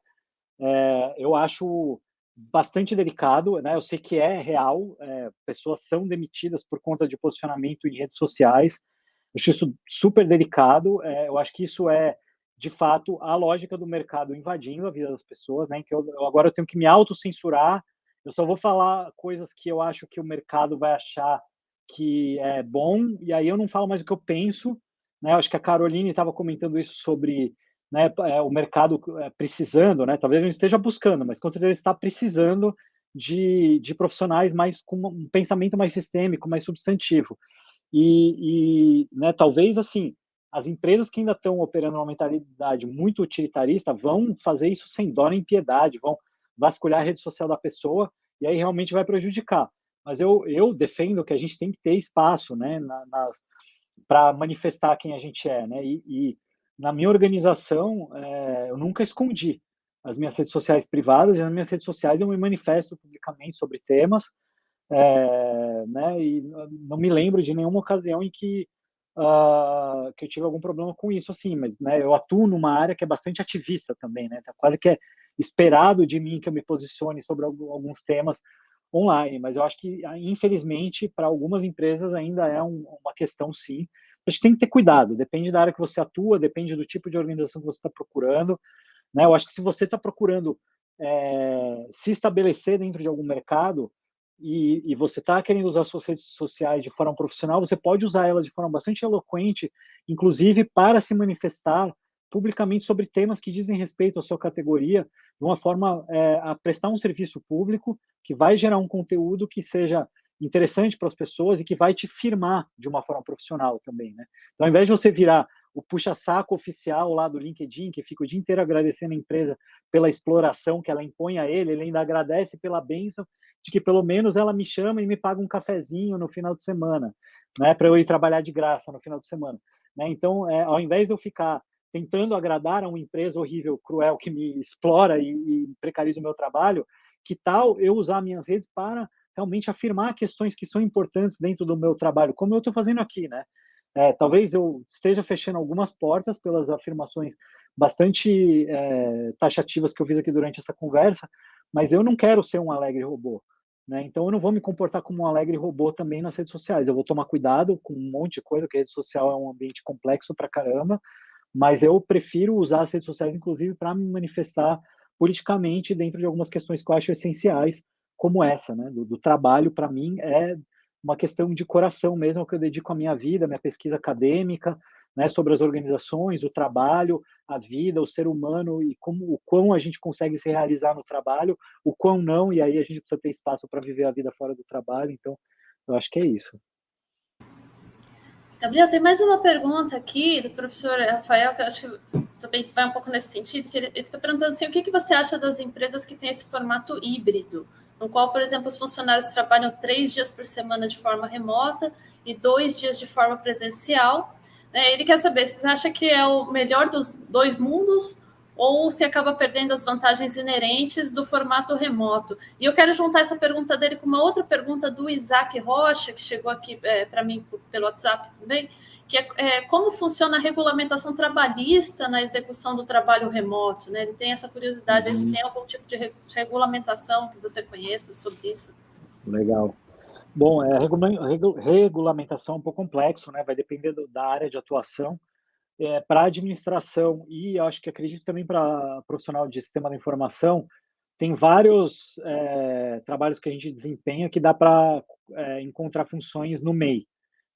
É, eu acho bastante delicado, né? Eu sei que é real, é, pessoas são demitidas por conta de posicionamento em redes sociais. Eu acho isso super delicado. É, eu acho que isso é, de fato, a lógica do mercado invadindo a vida das pessoas, né? Que eu, agora eu tenho que me autocensurar. Eu só vou falar coisas que eu acho que o mercado vai achar que é bom, e aí eu não falo mais o que eu penso. Né? Eu acho que a Caroline estava comentando isso sobre né, é, o mercado é, precisando, né, talvez não esteja buscando, mas com certeza está precisando de, de profissionais mais com um pensamento mais sistêmico, mais substantivo. E, e né, talvez assim, as empresas que ainda estão operando uma mentalidade muito utilitarista vão fazer isso sem dó nem piedade, vão vasculhar a rede social da pessoa e aí realmente vai prejudicar. Mas eu, eu defendo que a gente tem que ter espaço, né, para manifestar quem a gente é, né, e, e na minha organização, é, eu nunca escondi. As minhas redes sociais privadas e nas minhas redes sociais eu me manifesto publicamente sobre temas, é, né, e não me lembro de nenhuma ocasião em que, uh, que eu tive algum problema com isso, assim, mas né, eu atuo numa área que é bastante ativista também, né, tá quase que é esperado de mim que eu me posicione sobre alguns temas online, mas eu acho que, infelizmente, para algumas empresas ainda é um, uma questão, sim, a gente tem que ter cuidado, depende da área que você atua, depende do tipo de organização que você está procurando. Né? Eu acho que se você está procurando é, se estabelecer dentro de algum mercado e, e você está querendo usar suas redes sociais de forma profissional, você pode usar elas de forma bastante eloquente, inclusive para se manifestar publicamente sobre temas que dizem respeito à sua categoria, de uma forma é, a prestar um serviço público que vai gerar um conteúdo que seja interessante para as pessoas e que vai te firmar de uma forma profissional também, né? Então, ao invés de você virar o puxa-saco oficial lá do LinkedIn, que fica o dia inteiro agradecendo a empresa pela exploração que ela impõe a ele, ele ainda agradece pela bênção de que pelo menos ela me chama e me paga um cafezinho no final de semana, né, para eu ir trabalhar de graça no final de semana. Né? Então, é, ao invés de eu ficar tentando agradar a uma empresa horrível, cruel, que me explora e, e precariza o meu trabalho, que tal eu usar minhas redes para realmente afirmar questões que são importantes dentro do meu trabalho, como eu estou fazendo aqui, né? É, talvez eu esteja fechando algumas portas pelas afirmações bastante é, taxativas que eu fiz aqui durante essa conversa, mas eu não quero ser um alegre robô. Né? Então eu não vou me comportar como um alegre robô também nas redes sociais. Eu vou tomar cuidado com um monte de coisa, porque a rede social é um ambiente complexo para caramba, mas eu prefiro usar as redes sociais, inclusive, para me manifestar politicamente dentro de algumas questões que eu acho essenciais como essa, né? Do, do trabalho, para mim, é uma questão de coração mesmo, que eu dedico a minha vida, minha pesquisa acadêmica, né, sobre as organizações, o trabalho, a vida, o ser humano e como o quão a gente consegue se realizar no trabalho, o quão não, e aí a gente precisa ter espaço para viver a vida fora do trabalho. Então, eu acho que é isso. Gabriel, tem mais uma pergunta aqui do professor Rafael, que eu acho que também vai um pouco nesse sentido, que ele está perguntando assim, o que, que você acha das empresas que têm esse formato híbrido? No qual, por exemplo, os funcionários trabalham três dias por semana de forma remota e dois dias de forma presencial. Né? Ele quer saber se você acha que é o melhor dos dois mundos ou se acaba perdendo as vantagens inerentes do formato remoto. E eu quero juntar essa pergunta dele com uma outra pergunta do Isaac Rocha, que chegou aqui é, para mim pelo WhatsApp também, que é, é, como funciona a regulamentação trabalhista na execução do trabalho remoto. Né? Ele tem essa curiosidade, uhum. se tem algum tipo de regulamentação que você conheça sobre isso. Legal. Bom, é, regulamentação é um pouco complexo, né? vai depender do, da área de atuação. É, para administração e acho que acredito também para profissional de sistema da informação, tem vários é, trabalhos que a gente desempenha que dá para é, encontrar funções no MEI,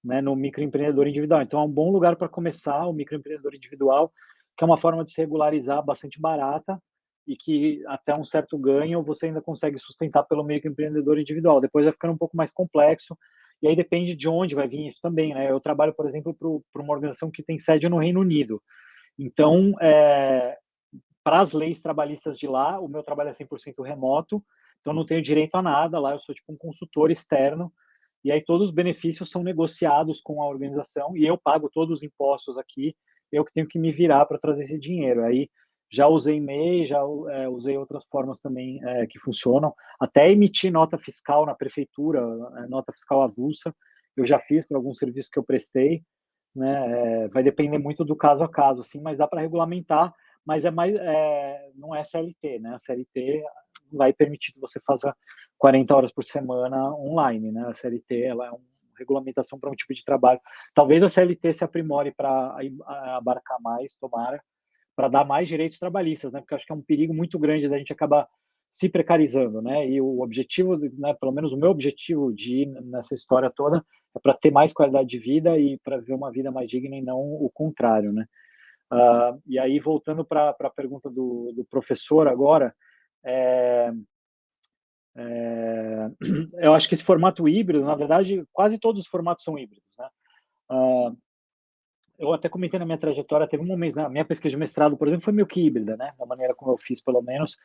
né, no microempreendedor individual. Então, é um bom lugar para começar o microempreendedor individual, que é uma forma de se regularizar bastante barata, e que até um certo ganho você ainda consegue sustentar pelo meio que empreendedor individual. Depois vai ficando um pouco mais complexo e aí depende de onde vai vir isso também, né? Eu trabalho, por exemplo, para uma organização que tem sede no Reino Unido. Então, é, para as leis trabalhistas de lá, o meu trabalho é 100% remoto, então não tenho direito a nada lá, eu sou tipo um consultor externo, e aí todos os benefícios são negociados com a organização e eu pago todos os impostos aqui, eu que tenho que me virar para trazer esse dinheiro. Aí já usei MEI, já é, usei outras formas também é, que funcionam, até emitir nota fiscal na prefeitura, é, nota fiscal avulsa, eu já fiz para alguns serviços que eu prestei, né? É, vai depender muito do caso a caso, assim, mas dá para regulamentar, mas é mais, é, não é CLT, né? A CLT vai permitir que você faça 40 horas por semana online, né? A CLT ela é uma regulamentação para um tipo de trabalho. Talvez a CLT se aprimore para abarcar mais, tomara, para dar mais direitos trabalhistas, né? Porque acho que é um perigo muito grande da gente acabar se precarizando, né? E o objetivo, né, pelo menos o meu objetivo de ir nessa história toda é para ter mais qualidade de vida e para viver uma vida mais digna e não o contrário, né? Uh, e aí voltando para a pergunta do, do, professor agora, é, é, eu acho que esse formato híbrido, na verdade, quase todos os formatos são híbridos, né? Uh, eu até comentei na minha trajetória, teve um momento, na minha pesquisa de mestrado, por exemplo, foi meio que híbrida, né? Da maneira como eu fiz, pelo menos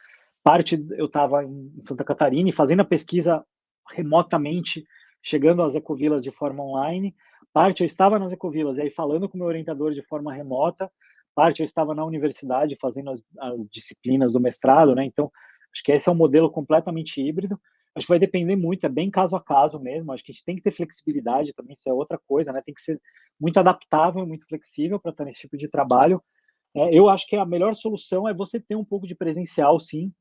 parte eu estava em Santa Catarina e fazendo a pesquisa remotamente, chegando às ecovilas de forma online, parte eu estava nas ecovilas e aí falando com meu orientador de forma remota, parte eu estava na universidade fazendo as, as disciplinas do mestrado, né? Então, acho que esse é um modelo completamente híbrido. Acho que vai depender muito, é bem caso a caso mesmo. Acho que a gente tem que ter flexibilidade também, isso é outra coisa, né? Tem que ser muito adaptável, muito flexível para estar nesse tipo de trabalho. É, eu acho que a melhor solução é você ter um pouco de presencial, sim,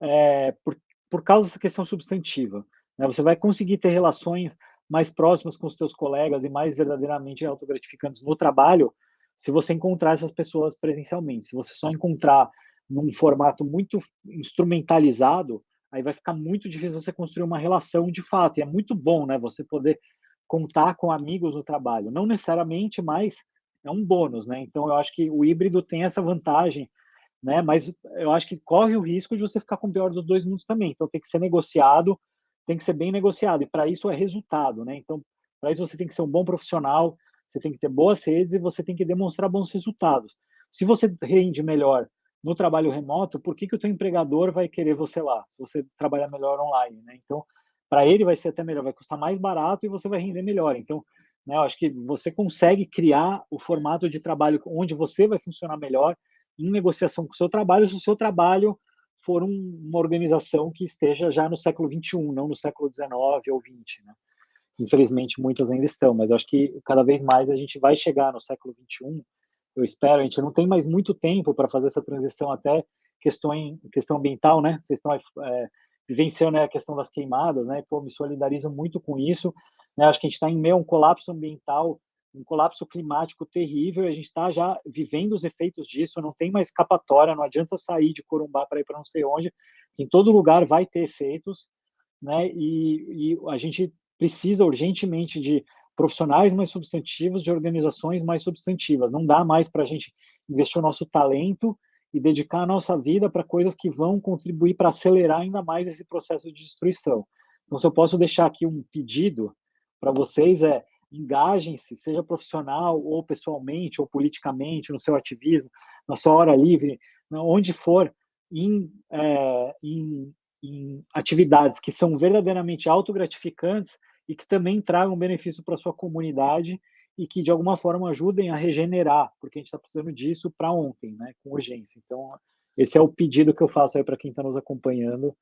é, por, por causa dessa questão substantiva. Né? Você vai conseguir ter relações mais próximas com os seus colegas e mais verdadeiramente autogratificantes no trabalho se você encontrar essas pessoas presencialmente. Se você só encontrar num formato muito instrumentalizado, aí vai ficar muito difícil você construir uma relação de fato. E é muito bom, né, você poder contar com amigos no trabalho. Não necessariamente, mas é um bônus, né? Então eu acho que o híbrido tem essa vantagem né? Mas eu acho que corre o risco de você ficar com o pior dos dois mundos também. Então tem que ser negociado, tem que ser bem negociado. E para isso é resultado, né? Então para isso você tem que ser um bom profissional, você tem que ter boas redes e você tem que demonstrar bons resultados. Se você rende melhor no trabalho remoto, por que, que o teu empregador vai querer você lá? Se você trabalhar melhor online, né? Então para ele vai ser até melhor, vai custar mais barato e você vai render melhor. Então né, eu acho que você consegue criar o formato de trabalho onde você vai funcionar melhor em negociação com o seu trabalho, se o seu trabalho for um, uma organização que esteja já no século XXI, não no século XIX ou XX. Né? Infelizmente, muitas ainda estão, mas acho que cada vez mais a gente vai chegar no século XXI. Eu espero, a gente não tem mais muito tempo para fazer essa transição até questão, questão ambiental, né? Vocês estão é, vivenciando a questão das queimadas, né? Pô, me solidarizo muito com isso. Né? Acho que a gente está em meio a um colapso ambiental um colapso climático terrível, a gente está já vivendo os efeitos disso, não tem mais escapatória, não adianta sair de Corumbá para ir para não sei onde, em todo lugar vai ter efeitos, né? E, e a gente precisa urgentemente de profissionais mais substantivos, de organizações mais substantivas. Não dá mais para a gente investir o nosso talento e dedicar a nossa vida para coisas que vão contribuir para acelerar ainda mais esse processo de destruição. Então, se eu posso deixar aqui um pedido para vocês é engajem-se, seja profissional ou pessoalmente ou politicamente, no seu ativismo, na sua hora livre, onde for, em, é, em, em atividades que são verdadeiramente autogratificantes e que também tragam benefício para sua comunidade e que de alguma forma ajudem a regenerar, porque a gente está precisando disso para ontem, né, com urgência. Então, esse é o pedido que eu faço aí para quem está nos acompanhando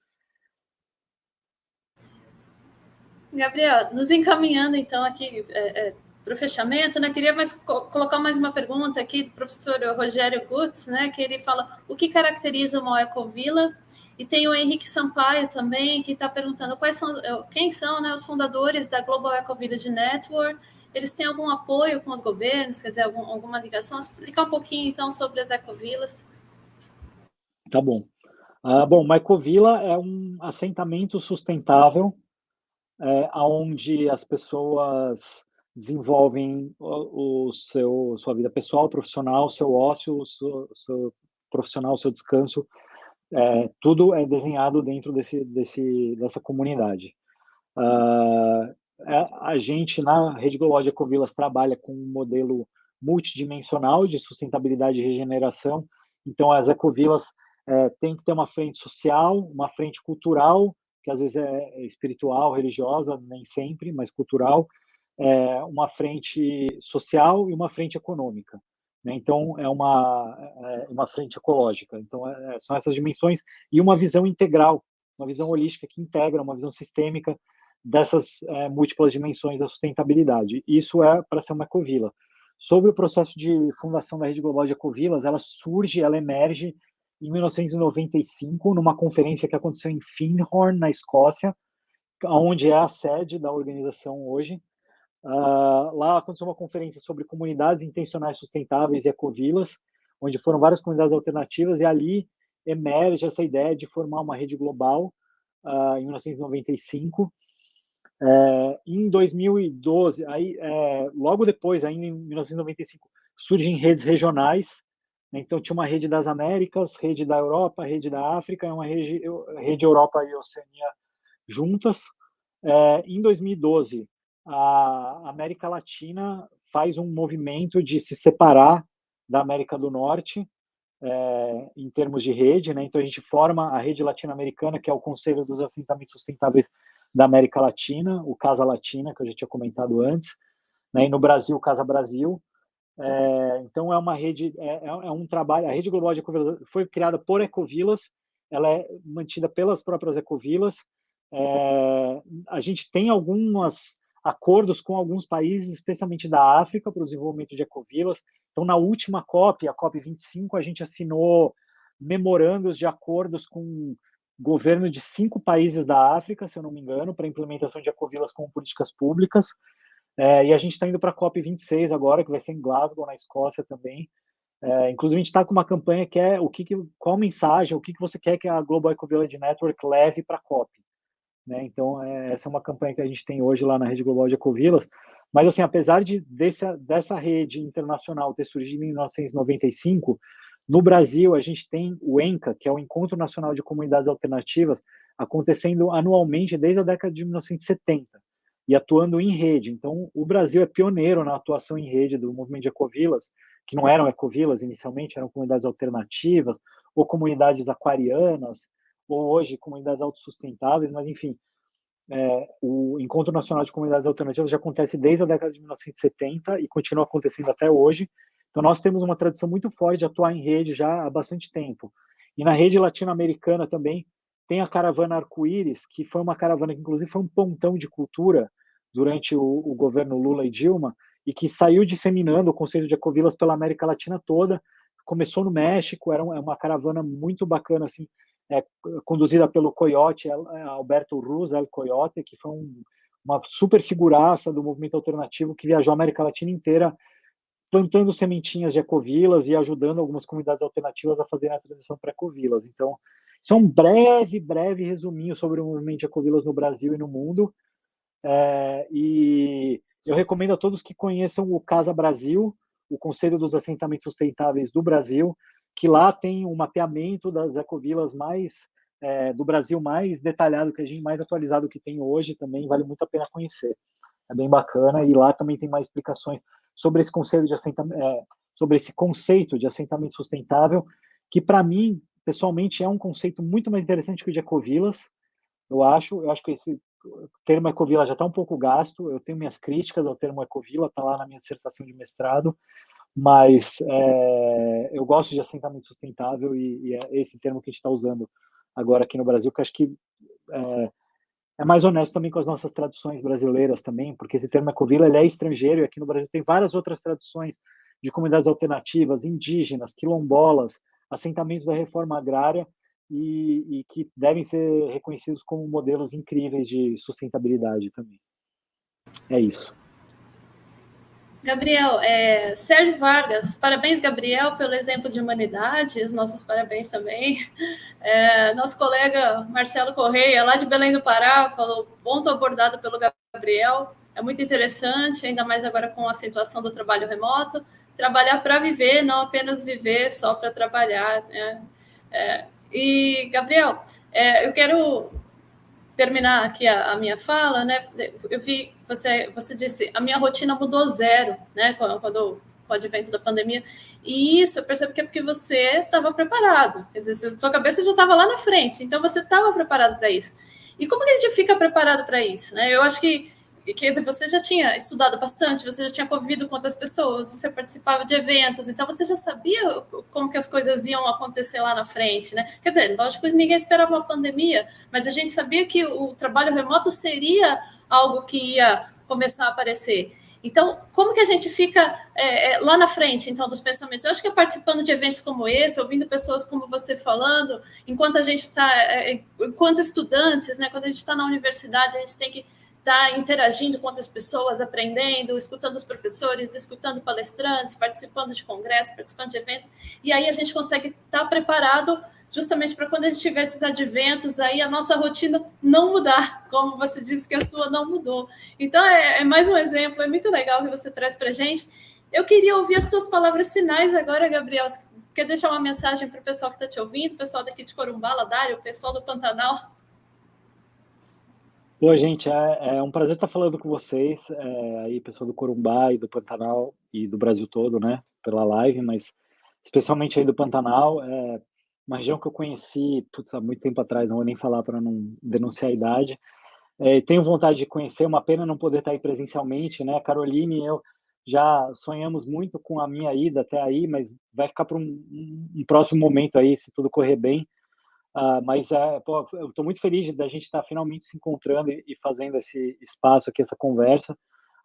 Gabriel, nos encaminhando então aqui é, é, para o fechamento, né? Queria mais co colocar mais uma pergunta aqui do professor Rogério Gutz, né? Que ele fala o que caracteriza uma ecovila e tem o Henrique Sampaio também que está perguntando quais são, quem são, né? Os fundadores da Global Ecovillage Network. Eles têm algum apoio com os governos? Quer dizer, algum, alguma ligação? Explicar um pouquinho então sobre as ecovilas. Tá bom. Uh, bom, uma ecovila é um assentamento sustentável é, onde as pessoas desenvolvem o, o, seu sua vida pessoal, profissional, seu ócio, seu, seu profissional, seu descanso é, tudo é desenhado dentro desse, desse, dessa comunidade. Uh, a gente, na Rede Global de Ecovilas, trabalha com um modelo multidimensional de sustentabilidade e regeneração. Então, as ecovilas é, têm que ter uma frente social, uma frente cultural, que às vezes é espiritual, religiosa, nem sempre, mas cultural, é, uma frente social e uma frente econômica. Né? Então, é uma, é uma frente ecológica. Então, é, são essas dimensões e uma visão integral, uma visão holística que integra, uma visão sistêmica dessas é, múltiplas dimensões da sustentabilidade. Isso é para ser uma ecovila. Sobre o processo de fundação da Rede Global de Ecovilas, ela surge, ela emerge em 1995, numa conferência que aconteceu em Findhorn, na Escócia, onde é a sede da organização hoje. Uh, lá aconteceu uma conferência sobre comunidades intencionais sustentáveis e ecovilas, onde foram várias comunidades alternativas, e ali emerge essa ideia de formar uma rede global uh, em 1995. É, em 2012, aí, é, logo depois, ainda em 1995, surgem redes regionais. Né? Então, tinha uma rede das Américas, rede da Europa, rede da África, uma rede, rede Europa e Oceania juntas. É, em 2012, a América Latina faz um movimento de se separar da América do Norte é, em termos de rede, né? Então a gente forma a rede latino-americana, que é o Conselho dos Assentamentos Sustentáveis da América Latina, o Casa Latina, que eu já tinha comentado antes, né? E no Brasil, o Casa Brasil. É, então é uma rede, é, é, é um trabalho. A rede global de ecovilas foi criada por ecovilas, ela é mantida pelas próprias ecovilas. É, a gente tem algumas acordos com alguns países, especialmente da África, para o desenvolvimento de ecovilas. Então, na última COP, a COP 25, a gente assinou memorandos de acordos com governo de cinco países da África, se eu não me engano, para implementação de ecovilas como políticas públicas. É, e a gente está indo para a COP 26 agora, que vai ser em Glasgow, na Escócia também. É, inclusive, a gente está com uma campanha que é o que, que qual mensagem, o que, que você quer que a Global Eco Village Network leve para a COP. Né? Então, é, essa é uma campanha que a gente tem hoje lá na Rede Global de Ecovilas. Mas, assim, apesar de dessa, dessa rede internacional ter surgido em 1995, no Brasil a gente tem o ENCA, que é o Encontro Nacional de Comunidades Alternativas, acontecendo anualmente desde a década de 1970 e atuando em rede. Então, o Brasil é pioneiro na atuação em rede do movimento de ecovilas, que não eram ecovilas inicialmente, eram comunidades alternativas ou comunidades aquarianas, ou hoje comunidades autossustentáveis, mas enfim, é, o Encontro Nacional de Comunidades Alternativas já acontece desde a década de 1970 e continua acontecendo até hoje. Então, nós temos uma tradição muito forte de atuar em rede já há bastante tempo. E na rede latino-americana também tem a caravana Arco-Íris, que foi uma caravana que, inclusive, foi um pontão de cultura durante o, o governo Lula e Dilma, e que saiu disseminando o conceito de ecovilas pela América Latina toda. Começou no México, era é uma caravana muito bacana, assim, é, conduzida pelo Coyote, é, Alberto Ruz, El Coyote, que foi um, uma super figuraça do movimento alternativo que viajou a América Latina inteira plantando sementinhas de ecovilas e ajudando algumas comunidades alternativas a fazerem a transição para ecovilas. Então, isso é um breve, breve resuminho sobre o movimento de ecovilas no Brasil e no mundo. É, e eu recomendo a todos que conheçam o Casa Brasil, o Conselho dos Assentamentos Sustentáveis do Brasil, que lá tem um mapeamento das ecovilas mais é, do Brasil mais detalhado que a gente mais atualizado que tem hoje também vale muito a pena conhecer. É bem bacana e lá também tem mais explicações sobre esse conceito de assentamento é, sobre esse conceito de assentamento sustentável que para mim pessoalmente é um conceito muito mais interessante que o de ecovilas. Eu acho eu acho que esse termo ecovila já está um pouco gasto. Eu tenho minhas críticas ao termo ecovila está lá na minha dissertação de mestrado mas é, eu gosto de assentamento sustentável e, e, é esse termo que a gente está usando agora aqui no Brasil, que acho que é, é, mais honesto também com as nossas traduções brasileiras também, porque esse termo ecovila ele é estrangeiro e aqui no Brasil tem várias outras traduções de comunidades alternativas, indígenas, quilombolas, assentamentos da reforma agrária e, e que devem ser reconhecidos como modelos incríveis de sustentabilidade também. É isso. Gabriel, é, Sérgio Vargas, parabéns, Gabriel, pelo exemplo de humanidade, os nossos parabéns também. É, nosso colega Marcelo Correia, lá de Belém do Pará, falou: ponto abordado pelo Gabriel, é muito interessante, ainda mais agora com a situação do trabalho remoto. Trabalhar para viver, não apenas viver só para trabalhar. Né? É, E, Gabriel, é, eu quero terminar aqui a, a, minha fala, né? Eu vi você você disse a minha rotina mudou zero, né? Quando, quando com o advento da pandemia. E isso eu percebo que é porque você estava preparado. Quer dizer, sua cabeça já estava lá na frente, então você estava preparado para isso. E como que a gente fica preparado para isso? Né? Eu acho que quer dizer, você já tinha estudado bastante, você já tinha convivido com outras pessoas, você participava de eventos, então você já sabia como que as coisas iam acontecer lá na frente, né? Quer dizer, lógico que ninguém esperava uma pandemia, mas a gente sabia que o trabalho remoto seria algo que ia começar a aparecer. Então, como que a gente fica é, é, lá na frente, então, dos pensamentos? Eu acho que é participando de eventos como esse, ouvindo pessoas como você falando, enquanto a gente está, é, é, enquanto estudantes, né, quando a gente está na universidade, a gente tem que estar tá interagindo com outras pessoas, aprendendo, escutando os professores, escutando palestrantes, participando de congressos, participando de eventos, e aí a gente consegue estar tá preparado justamente para quando a gente tiver esses adventos aí, a nossa rotina não mudar, como você disse que a sua não mudou. Então, é, é mais um exemplo, é muito legal que você traz para a gente. Eu queria ouvir as tuas palavras finais agora, Gabriel. Quer deixar uma mensagem para o pessoal que está te ouvindo, o pessoal daqui de Corumbala, Dário, o pessoal do Pantanal? Oi, gente, é, é, um prazer estar falando com vocês, é, aí, pessoal do Corumbá e do Pantanal e do Brasil todo, né, pela live, mas especialmente aí do Pantanal. É, uma região que eu conheci putz, há muito tempo atrás, não vou nem falar para não denunciar a idade. É, tenho vontade de conhecer, uma pena não poder estar aí presencialmente, né? Caroline e eu já sonhamos muito com a minha ida até aí, mas vai ficar para um, um, próximo momento aí, se tudo correr bem. Uh, mas uh, pô, eu estou muito feliz da gente estar finalmente se encontrando e, e, fazendo esse espaço aqui, essa conversa.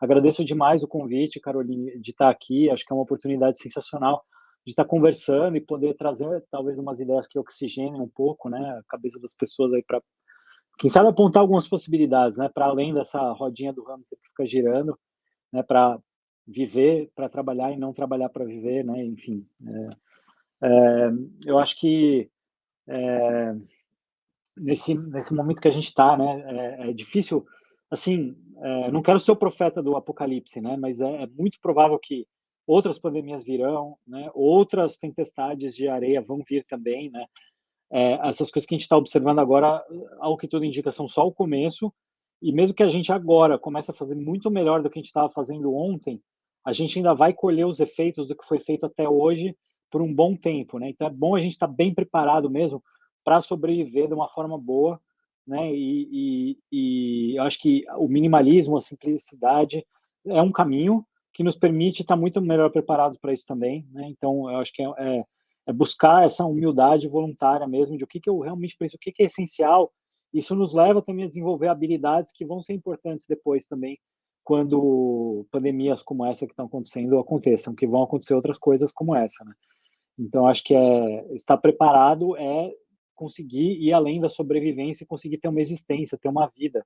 Agradeço demais o convite, Caroline, de estar aqui. Acho que é uma oportunidade sensacional de estar conversando e poder trazer talvez umas ideias que oxigenem um pouco, né, a cabeça das pessoas aí para quem sabe apontar algumas possibilidades, né, para além dessa rodinha do hamster que fica girando, né, para viver para trabalhar e não trabalhar para viver, né, enfim. É, é, eu acho que é, nesse nesse momento que a gente está, né, é, é, difícil, assim, é, não quero ser o profeta do apocalipse, né, mas é, é muito provável que outras pandemias virão, né? outras tempestades de areia vão vir também, né? É, essas coisas que a gente está observando agora, ao que tudo indica, são só o começo, e mesmo que a gente agora comece a fazer muito melhor do que a gente estava fazendo ontem, a gente ainda vai colher os efeitos do que foi feito até hoje por um bom tempo, né? Então é bom a gente estar tá bem preparado mesmo para sobreviver de uma forma boa, né? E, e, e eu acho que o minimalismo, a simplicidade é um caminho, que nos permite estar muito melhor preparados para isso também, né? Então, eu acho que é, é, é, buscar essa humildade voluntária mesmo de o que, que eu realmente penso, o que, que é essencial. Isso nos leva também a desenvolver habilidades que vão ser importantes depois também, quando pandemias como essa que estão acontecendo aconteçam, que vão acontecer outras coisas como essa, né? Então, acho que é estar preparado é conseguir ir além da sobrevivência e conseguir ter uma existência, ter uma vida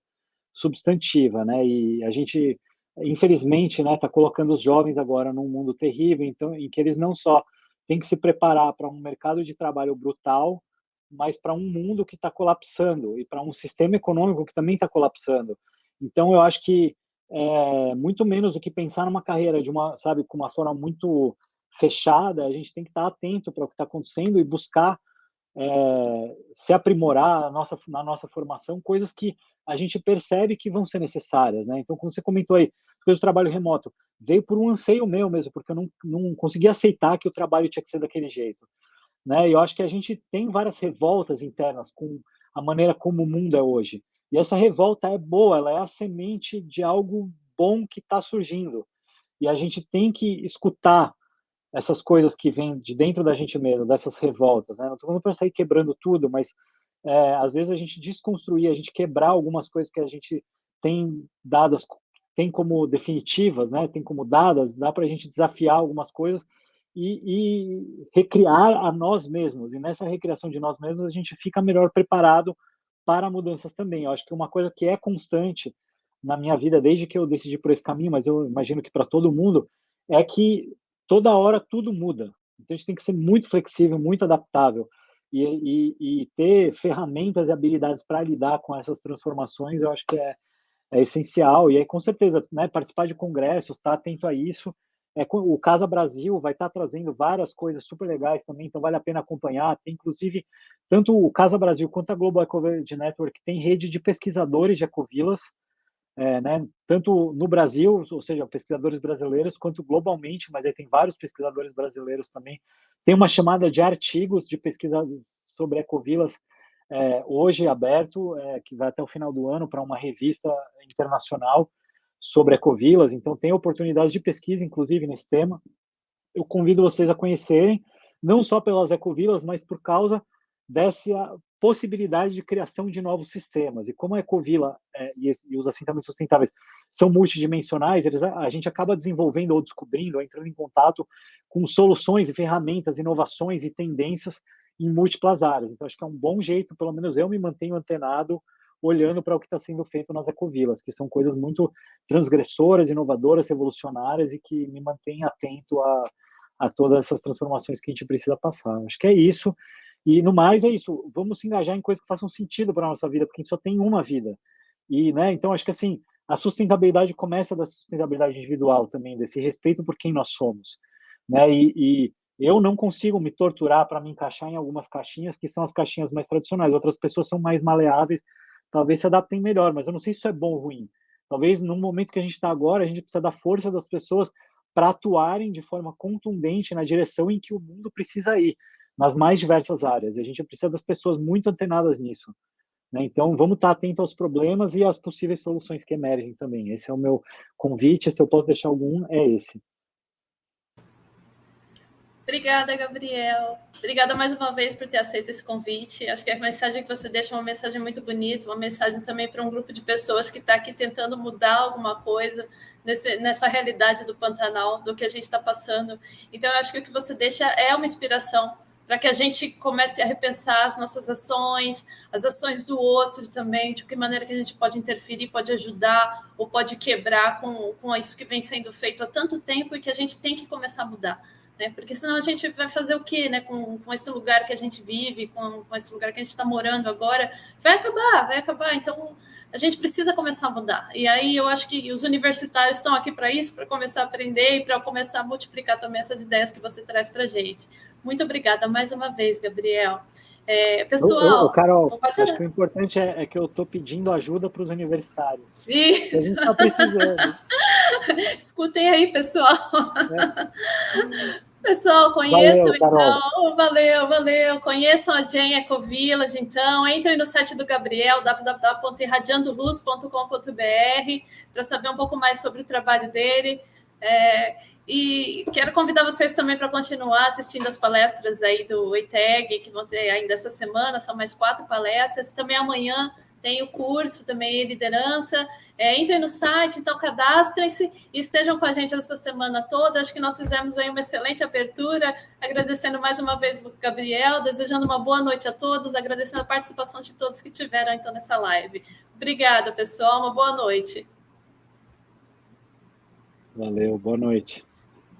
substantiva, né? E a gente infelizmente, né, está colocando os jovens agora num mundo terrível, então, em que eles não só têm que se preparar para um mercado de trabalho brutal, mas para um mundo que está colapsando e para um sistema econômico que também está colapsando. Então, eu acho que é, muito menos do que pensar numa carreira de uma, sabe, com uma forma muito fechada, a gente tem que estar atento para o que está acontecendo e buscar é, se aprimorar na nossa, na nossa formação, coisas que a gente percebe que vão ser necessárias, né? Então, como você comentou aí, coisas do trabalho remoto, veio por um anseio meu mesmo, porque eu não, não conseguia aceitar que o trabalho tinha que ser daquele jeito, né? E eu acho que a gente tem várias revoltas internas com a maneira como o mundo é hoje. E essa revolta é boa, ela é a semente de algo bom que está surgindo. E a gente tem que escutar essas coisas que vêm de dentro da gente mesmo, dessas revoltas. Né? Não estou falando para sair quebrando tudo, mas é, às vezes a gente desconstruir, a gente quebrar algumas coisas que a gente tem dadas, tem como definitivas, né? tem como dadas, dá para a gente desafiar algumas coisas e, e, recriar a nós mesmos. E nessa recriação de nós mesmos, a gente fica melhor preparado para mudanças também. Eu acho que uma coisa que é constante na minha vida, desde que eu decidi por esse caminho, mas eu imagino que para todo mundo, é que toda hora tudo muda. Então a gente tem que ser muito flexível, muito adaptável e, e, e ter ferramentas e habilidades para lidar com essas transformações. Eu acho que é, é essencial. E aí, com certeza, né, participar de congressos, estar tá atento a isso É, o Casa Brasil vai estar tá trazendo várias coisas super legais também, então vale a pena acompanhar. Tem, inclusive, tanto o Casa Brasil quanto a Global Ecovillage Network tem rede de pesquisadores de ecovilas, é, né, tanto no Brasil, ou seja, pesquisadores brasileiros, quanto globalmente, mas aí tem vários pesquisadores brasileiros também. Tem uma chamada de artigos de pesquisa sobre ecovilas é, hoje aberto, é, que vai até o final do ano para uma revista internacional sobre ecovilas, então tem oportunidades de pesquisa, inclusive, nesse tema. Eu convido vocês a conhecerem, não só pelas ecovilas, mas por causa dessa possibilidade de criação de novos sistemas. E como a ecovila é, e, e, os assentamentos sustentáveis são multidimensionais, eles, a, a gente acaba desenvolvendo ou descobrindo, ou entrando em contato com soluções e ferramentas, inovações e tendências em múltiplas áreas. Então, acho que é um bom jeito, pelo menos eu me mantenho antenado olhando para o que está sendo feito nas ecovilas, que são coisas muito transgressoras, inovadoras, revolucionárias e que me mantêm atento a, a todas essas transformações que a gente precisa passar. Acho que é isso. E no mais é isso. Vamos se engajar em coisas que façam sentido para a nossa vida, porque a gente só tem uma vida. E, né, então acho que assim, a sustentabilidade começa da sustentabilidade individual também, desse respeito por quem nós somos, né? E, e eu não consigo me torturar para me encaixar em algumas caixinhas que são as caixinhas mais tradicionais. Outras pessoas são mais maleáveis talvez se adaptem melhor, mas eu não sei se isso é bom ou ruim. Talvez no momento que a gente está agora, a gente precisa da força das pessoas para atuarem de forma contundente na direção em que o mundo precisa ir, nas mais diversas áreas. A gente precisa das pessoas muito antenadas nisso. Né? Então, vamos estar atentos aos problemas e às possíveis soluções que emergem também. Esse é o meu convite. Se eu posso deixar algum, é esse. Obrigada, Gabriel. Obrigada mais uma vez por ter aceito esse convite. Acho que a mensagem que você deixa é uma mensagem muito bonita, uma mensagem também para um grupo de pessoas que está aqui tentando mudar alguma coisa nesse, nessa realidade do Pantanal, do que a gente está passando. Então, eu acho que o que você deixa é uma inspiração para que a gente comece a repensar as nossas ações, as ações do outro também, de que maneira que a gente pode interferir, pode ajudar ou pode quebrar com, com isso que vem sendo feito há tanto tempo e que a gente tem que começar a mudar né? Porque senão a gente vai fazer o quê, né? Com, com esse lugar que a gente vive, com, com esse lugar que a gente está morando agora, vai acabar, vai acabar. Então a gente precisa começar a mudar. E aí eu acho que os universitários estão aqui para isso, para começar a aprender e para começar a multiplicar também essas ideias que você traz para a gente. Muito obrigada mais uma vez, Gabriel. É, pessoal, ô, ô, Carol, acho que o importante é, é que eu estou pedindo ajuda para os universitários. Isso. A gente está precisando. Escutem aí, pessoal. É. Pessoal, conheçam valeu, então, valeu, valeu. Conheçam a Gen Ecovillage, então. Entrem no site do Gabriel, www.irradiandoluz.com.br, para saber um pouco mais sobre o trabalho dele. É, e quero convidar vocês também para continuar assistindo as palestras aí do EITEG, que vão ter ainda essa semana, são mais quatro palestras. Também amanhã tem o curso também liderança. É, entrem no site, então cadastrem-se e estejam com a gente essa semana toda. Acho que nós fizemos aí uma excelente abertura, agradecendo mais uma vez o Gabriel, desejando uma boa noite a todos, agradecendo a participação de todos que tiveram então nessa live. Obrigada, pessoal, uma boa noite. Valeu, boa noite.